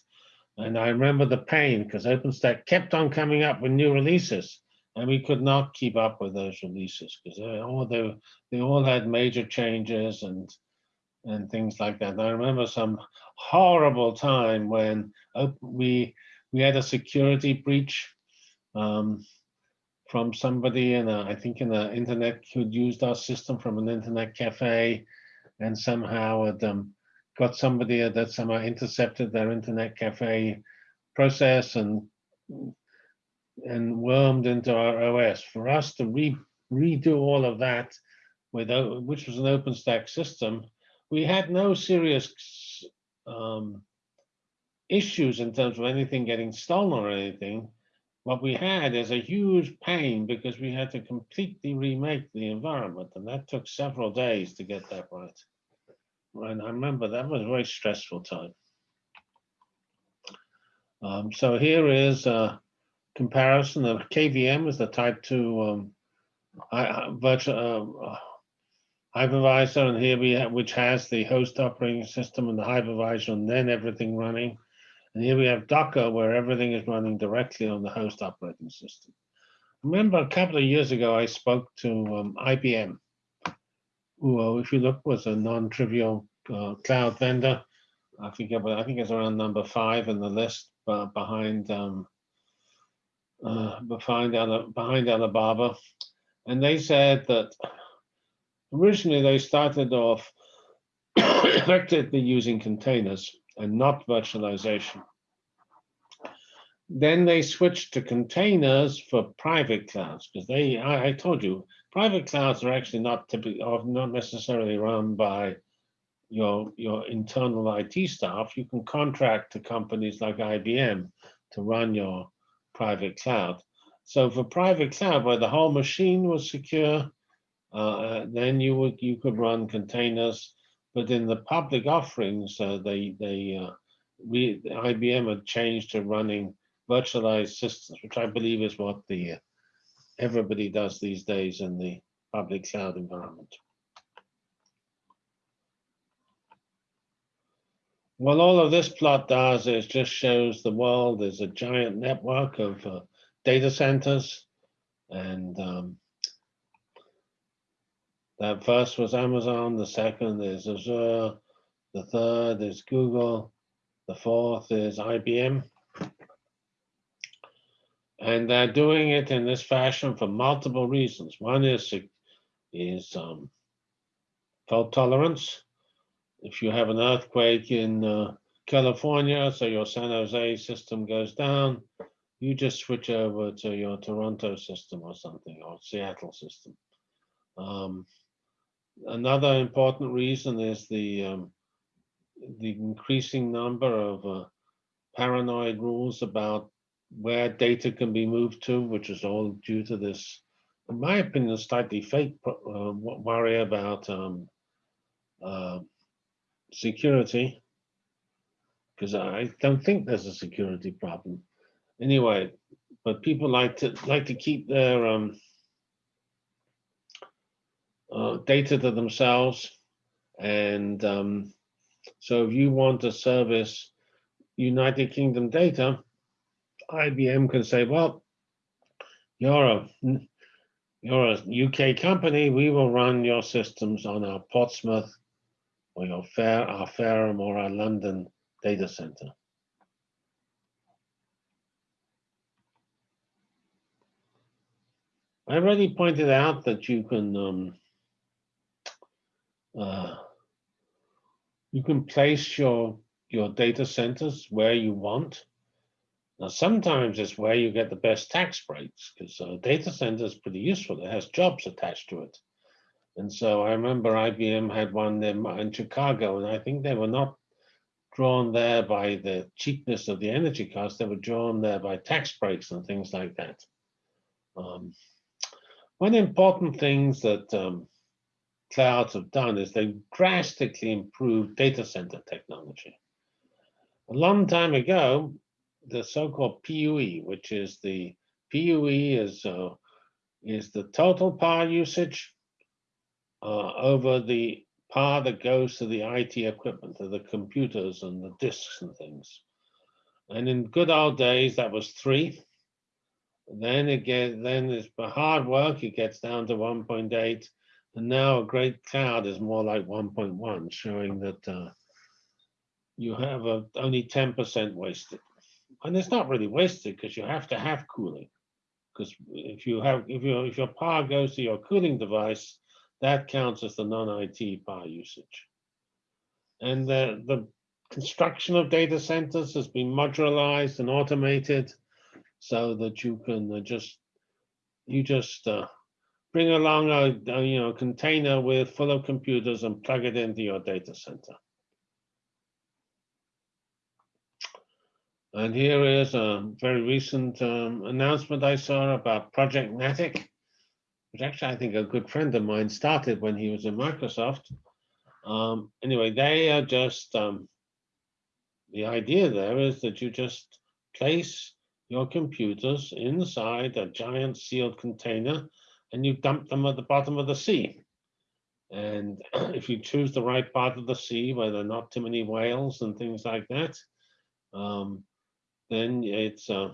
And I remember the pain because OpenStack kept on coming up with new releases and we could not keep up with those releases because they all they, they all had major changes and and things like that. And I remember some horrible time when we we had a security breach um, from somebody in a, I think in the internet who'd used our system from an internet cafe and somehow had um, got somebody that somehow intercepted their internet cafe process and and wormed into our OS. For us to re redo all of that, with which was an OpenStack system, we had no serious um, issues in terms of anything getting stolen or anything. What we had is a huge pain because we had to completely remake the environment, and that took several days to get that right. And I remember that was a very stressful time. Um, so here is a comparison of KVM is the type 2 um, virtual uh, hypervisor, and here we have, which has the host operating system and the hypervisor, and then everything running. And here we have Docker, where everything is running directly on the host operating system. Remember, a couple of years ago, I spoke to um, IBM, who, uh, if you look, was a non-trivial uh, cloud vendor. I forget, but I think it's around number five in the list, but behind um, uh, behind behind Alibaba, and they said that originally they started off effectively using containers and not virtualization. Then they switched to containers for private clouds because they, I, I told you, private clouds are actually not typically, not necessarily run by your your internal IT staff. You can contract to companies like IBM to run your private cloud. So for private cloud, where the whole machine was secure, uh, then you would you could run containers. But in the public offerings, uh, they they uh, we IBM had changed to running virtualized systems, which I believe is what the uh, everybody does these days in the public cloud environment. Well, all of this plot does is just shows the world is a giant network of uh, data centers. And um, that first was Amazon, the second is Azure, the third is Google, the fourth is IBM. And they're doing it in this fashion for multiple reasons. One is, is um, fault tolerance if you have an earthquake in uh, California, so your San Jose system goes down, you just switch over to your Toronto system or something, or Seattle system. Um, another important reason is the um, the increasing number of uh, paranoid rules about where data can be moved to, which is all due to this, in my opinion, slightly fake uh, worry about um, uh, security because I don't think there's a security problem. Anyway, but people like to like to keep their um, uh, data to themselves, and um, so if you want to service United Kingdom data, IBM can say, well, you're a you're a UK company. We will run your systems on our Portsmouth or your Fair, our Fareham or our London data center. I already pointed out that you can um, uh, you can place your your data centers where you want. Now, sometimes it's where you get the best tax breaks because uh, data center is pretty useful. It has jobs attached to it. And so I remember IBM had one in, in Chicago, and I think they were not drawn there by the cheapness of the energy cost. They were drawn there by tax breaks and things like that. Um, one important things that um, clouds have done is they've drastically improved data center technology. A long time ago, the so-called PUE, which is the PUE is uh, is the total power usage uh, over the power that goes to the IT equipment, to the computers and the disks and things. And in good old days, that was three. Then it gets, then it's hard work, it gets down to 1.8. And now a great cloud is more like 1.1, showing that uh, you have a, only 10% wasted. And it's not really wasted because you have to have cooling. Because if you have, if your if your power goes to your cooling device, that counts as the non-IT power usage. And the, the construction of data centers has been modularized and automated so that you can uh, just, you just uh, bring along a, a, you know, container with full of computers and plug it into your data center. And here is a very recent um, announcement I saw about Project Natick which actually I think a good friend of mine started when he was in Microsoft. Um, anyway, they are just, um, the idea there is that you just place your computers inside a giant sealed container and you dump them at the bottom of the sea. And if you choose the right part of the sea where there are not too many whales and things like that, um, then it's uh,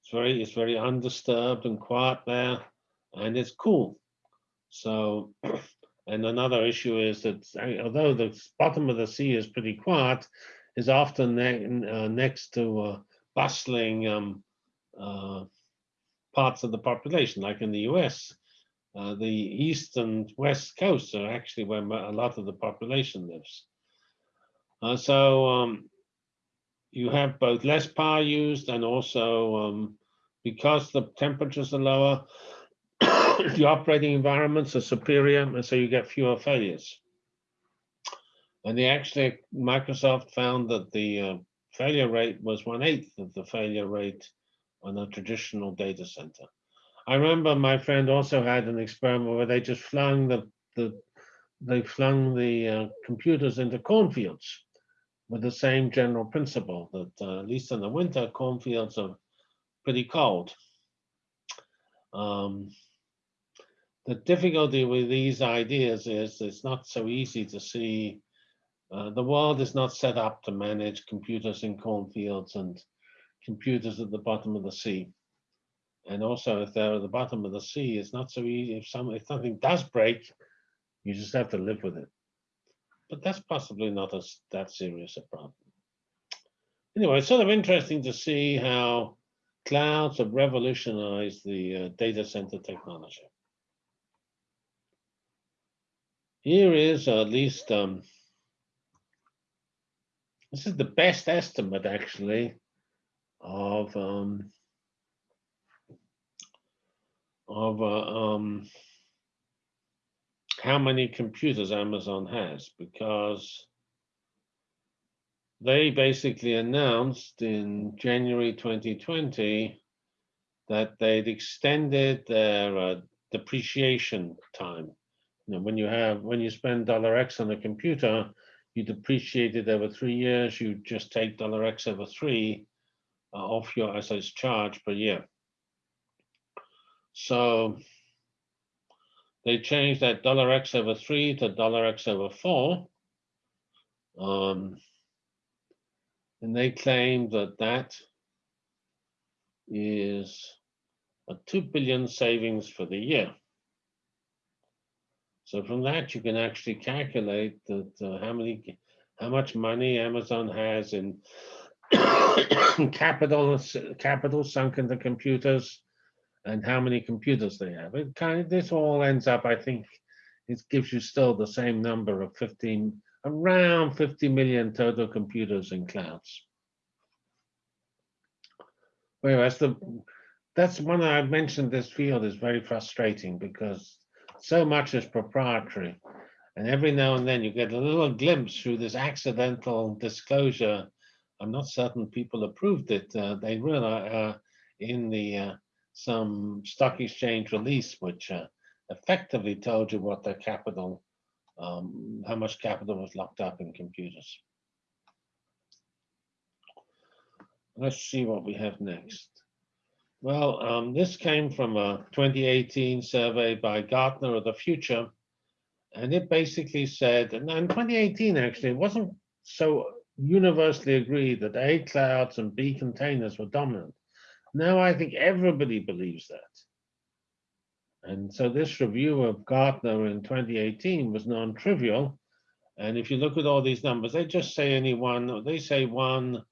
it's very it's very undisturbed and quiet there and it's cool. So And another issue is that uh, although the bottom of the sea is pretty quiet, is often ne- uh, next to uh, bustling um, uh, parts of the population, like in the US. Uh, the east and west coasts are actually where a lot of the population lives. Uh, so um, you have both less power used and also um, because the temperatures are lower, the operating environments are superior, and so you get fewer failures. And they actually, Microsoft found that the uh, failure rate was one eighth of the failure rate on a traditional data center. I remember my friend also had an experiment where they just flung the, the they flung the uh, computers into cornfields with the same general principle that uh, at least in the winter cornfields are pretty cold. Um, the difficulty with these ideas is it's not so easy to see. Uh, the world is not set up to manage computers in cornfields and computers at the bottom of the sea. And also, if they're at the bottom of the sea, it's not so easy. If some if something does break, you just have to live with it. But that's possibly not as that serious a problem. Anyway, it's sort of interesting to see how clouds have revolutionized the uh, data center technology. Here is at least um, this is the best estimate actually of um, of uh, um, how many computers Amazon has because they basically announced in January 2020 that they'd extended their uh, depreciation time. You know, when you have when you spend dollar X on a computer, you depreciate it over three years. You just take dollar X over three uh, off your as its charge per year. So they changed that dollar X over three to dollar X over four. Um, and they claim that that is a 2 billion savings for the year. So from that, you can actually calculate that uh, how many, how much money Amazon has in capital, capital sunk into computers and how many computers they have. It kind of, this all ends up, I think, it gives you still the same number of 15, around 50 million total computers in clouds. Whereas the, that's one I mentioned this field is very frustrating because so much is proprietary. And every now and then you get a little glimpse through this accidental disclosure. I'm not certain people approved it. Uh, they realize uh, in the uh, some stock exchange release, which uh, effectively told you what their capital, um, how much capital was locked up in computers. Let's see what we have next. Well, um, this came from a 2018 survey by Gartner of the Future. And it basically said, and in 2018, actually, it wasn't so universally agreed that A clouds and B containers were dominant. Now I think everybody believes that. And so this review of Gartner in 2018 was non-trivial. And if you look at all these numbers, they just say any one, they say one,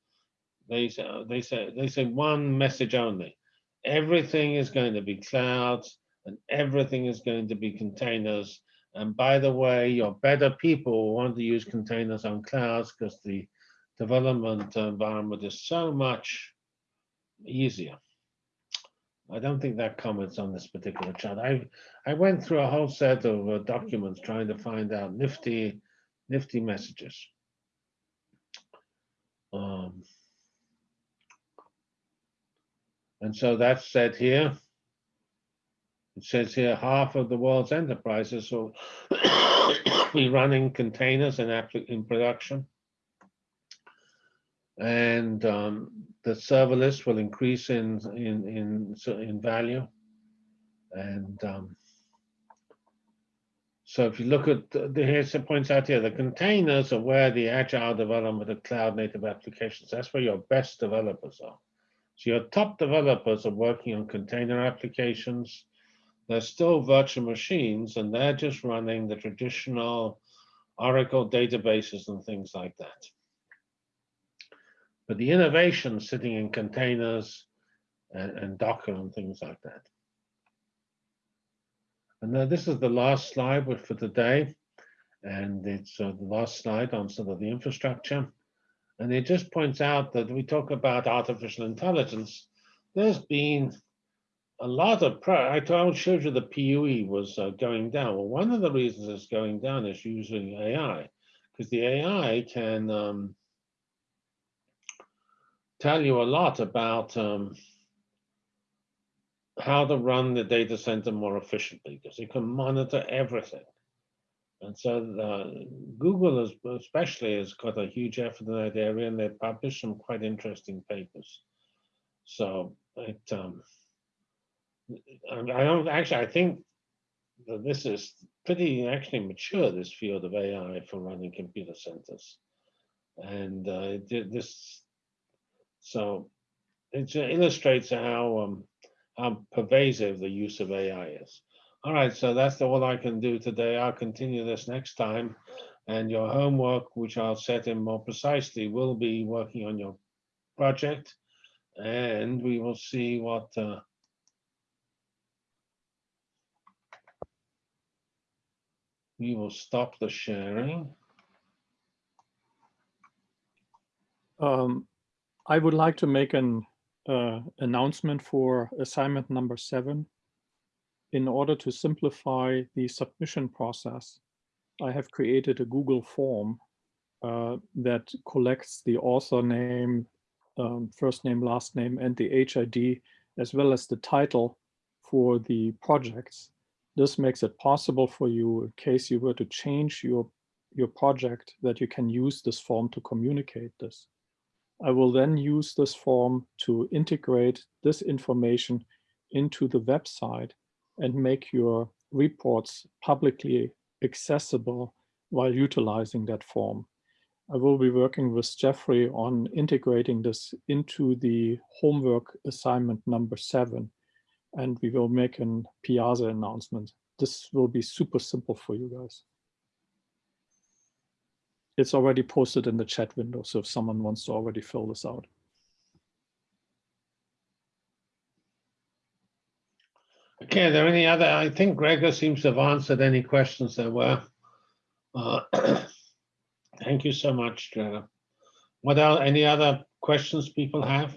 they say, they say, they say one message only. Everything is going to be clouds and everything is going to be containers. And by the way, your better people want to use containers on clouds because the development environment is so much easier. I don't think that comments on this particular chart. I I went through a whole set of uh, documents trying to find out nifty, nifty messages. Um, and so that's said here. It says here half of the world's enterprises will be running containers in, in production. And um, the serverless will increase in in in in value. And um, so if you look at the, here's it points out here, the containers are where the agile development of cloud native applications, that's where your best developers are. So your top developers are working on container applications. they're still virtual machines and they're just running the traditional Oracle databases and things like that. But the innovation sitting in containers and, and Docker and things like that. And now this is the last slide for today. And it's uh, the last slide on sort of the infrastructure. And it just points out that we talk about artificial intelligence. There's been a lot of, I told, showed you the PUE was uh, going down. Well, one of the reasons it's going down is using AI, because the AI can um, tell you a lot about um, how to run the data center more efficiently, because you can monitor everything. And so uh, Google has, especially has got a huge effort in that area, and they've published some quite interesting papers. So it, um, I I don't actually, I think that this is pretty actually mature, this field of AI for running computer centers. And uh, this, so it illustrates how um, how pervasive the use of AI is. All right, so that's all I can do today. I'll continue this next time. And your homework, which I'll set in more precisely, will be working on your project. And we will see what uh, we will stop the sharing. Um, I would like to make an uh, announcement for assignment number seven. In order to simplify the submission process, I have created a Google form uh, that collects the author name, um, first name, last name, and the HID, as well as the title for the projects. This makes it possible for you, in case you were to change your, your project, that you can use this form to communicate this. I will then use this form to integrate this information into the website and make your reports publicly accessible while utilizing that form. I will be working with Jeffrey on integrating this into the homework assignment number seven, and we will make an Piazza announcement. This will be super simple for you guys. It's already posted in the chat window, so if someone wants to already fill this out. Okay, are there any other, I think Gregor seems to have answered any questions there were. Uh, Thank you so much, Gregor. What are any other questions people have?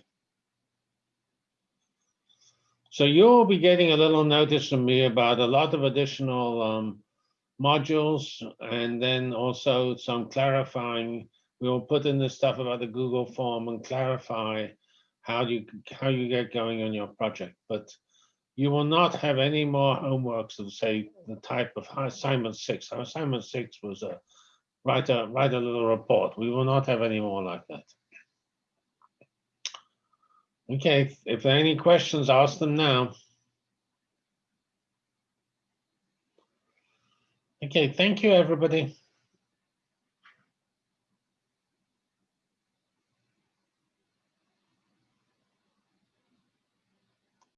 So you'll be getting a little notice from me about a lot of additional um, modules and then also some clarifying. We'll put in the stuff about the Google form and clarify how you how you get going on your project. But you will not have any more homeworks of say the type of assignment six. Our Assignment six was a write a write a little report. We will not have any more like that. Okay, if there are any questions, ask them now. Okay, thank you, everybody.